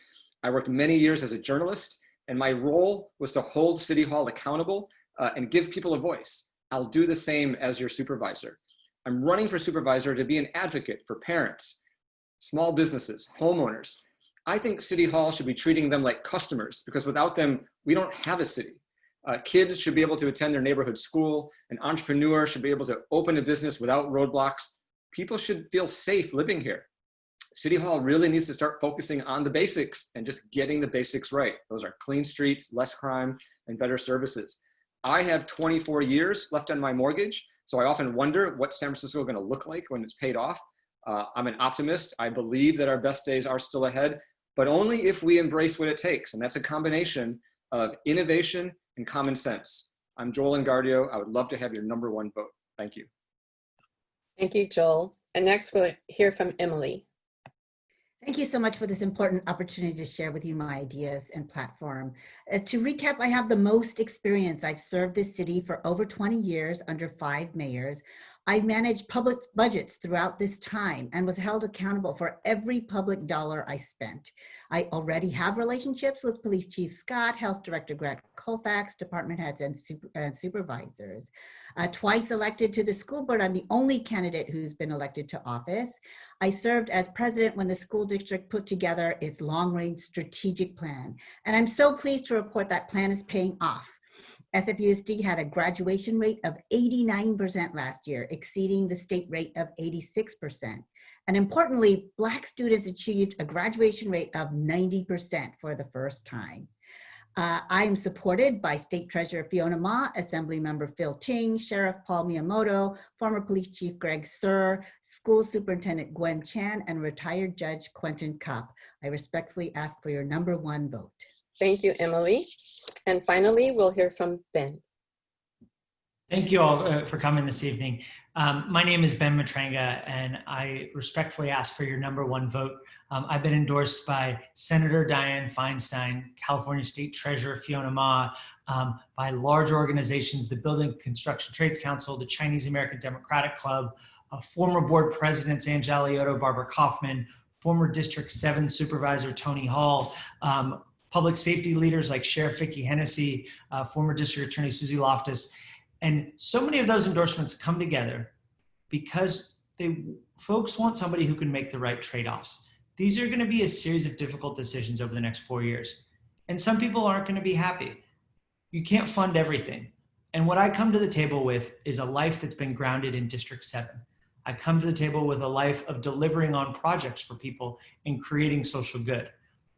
I worked many years as a journalist, and my role was to hold City Hall accountable uh, and give people a voice. I'll do the same as your supervisor. I'm running for supervisor to be an advocate for parents, small businesses, homeowners. I think City Hall should be treating them like customers because without them, we don't have a city. Uh, kids should be able to attend their neighborhood school. An entrepreneur should be able to open a business without roadblocks. People should feel safe living here. City Hall really needs to start focusing on the basics and just getting the basics right. Those are clean streets, less crime, and better services. I have 24 years left on my mortgage, so I often wonder what San Francisco is gonna look like when it's paid off. Uh, I'm an optimist. I believe that our best days are still ahead, but only if we embrace what it takes. And that's a combination of innovation and common sense. I'm Joel Engardio. I would love to have your number one vote. Thank you. Thank you, Joel. And next we'll hear from Emily. Thank you so much for this important opportunity to share with you my ideas and platform. Uh, to recap, I have the most experience. I've served this city for over 20 years under five mayors. I managed public budgets throughout this time and was held accountable for every public dollar I spent. I already have relationships with Police Chief Scott, Health Director Greg Colfax, department heads and, super, and supervisors. Uh, twice elected to the school board, I'm the only candidate who's been elected to office. I served as president when the school district put together its long range strategic plan. And I'm so pleased to report that plan is paying off. SFUSD had a graduation rate of 89% last year, exceeding the state rate of 86%. And importantly, Black students achieved a graduation rate of 90% for the first time. Uh, I am supported by State Treasurer Fiona Ma, Assembly Member Phil Ting, Sheriff Paul Miyamoto, former Police Chief Greg Suhr, School Superintendent Gwen Chan, and retired Judge Quentin Kopp. I respectfully ask for your number one vote. Thank you, Emily. And finally, we'll hear from Ben. Thank you all uh, for coming this evening. Um, my name is Ben Matranga, and I respectfully ask for your number one vote. Um, I've been endorsed by Senator Dianne Feinstein, California State Treasurer Fiona Ma, um, by large organizations, the Building Construction Trades Council, the Chinese American Democratic Club, uh, former board presidents Angela Alioto, Barbara Kaufman, former District 7 Supervisor Tony Hall, um, public safety leaders like Sheriff Vicki Hennessy, uh, former District Attorney Suzy Loftus, and so many of those endorsements come together because they folks want somebody who can make the right trade-offs. These are going to be a series of difficult decisions over the next four years. And some people aren't going to be happy. You can't fund everything. And what I come to the table with is a life that's been grounded in District 7. I come to the table with a life of delivering on projects for people and creating social good.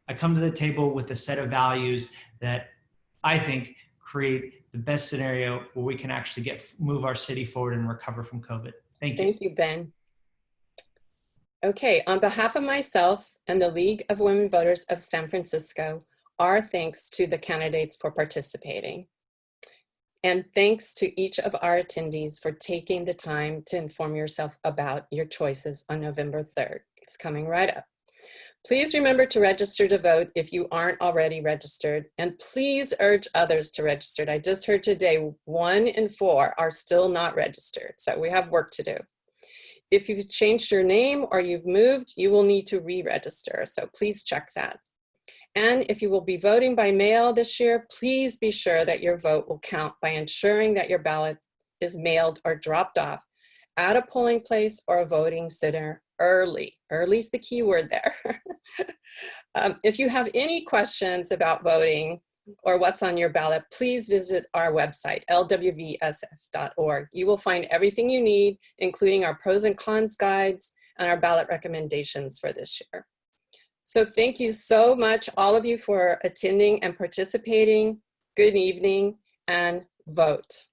I come to the table with a set of values that I think create the best scenario where we can actually get move our city forward and recover from COVID. Thank you. Thank you, Ben. Okay, on behalf of myself and the League of Women Voters of San Francisco, our thanks to the candidates for participating. And thanks to each of our attendees for taking the time to inform yourself about your choices on November 3rd. It's coming right up. Please remember to register to vote if you aren't already registered, and please urge others to register. I just heard today one in four are still not registered, so we have work to do. If you've changed your name or you've moved, you will need to re-register, so please check that. And if you will be voting by mail this year, please be sure that your vote will count by ensuring that your ballot is mailed or dropped off at a polling place or a voting center early. Early is the key word there. um, if you have any questions about voting or what's on your ballot, please visit our website, lwvsf.org. You will find everything you need, including our pros and cons guides and our ballot recommendations for this year. So thank you so much, all of you, for attending and participating. Good evening and vote.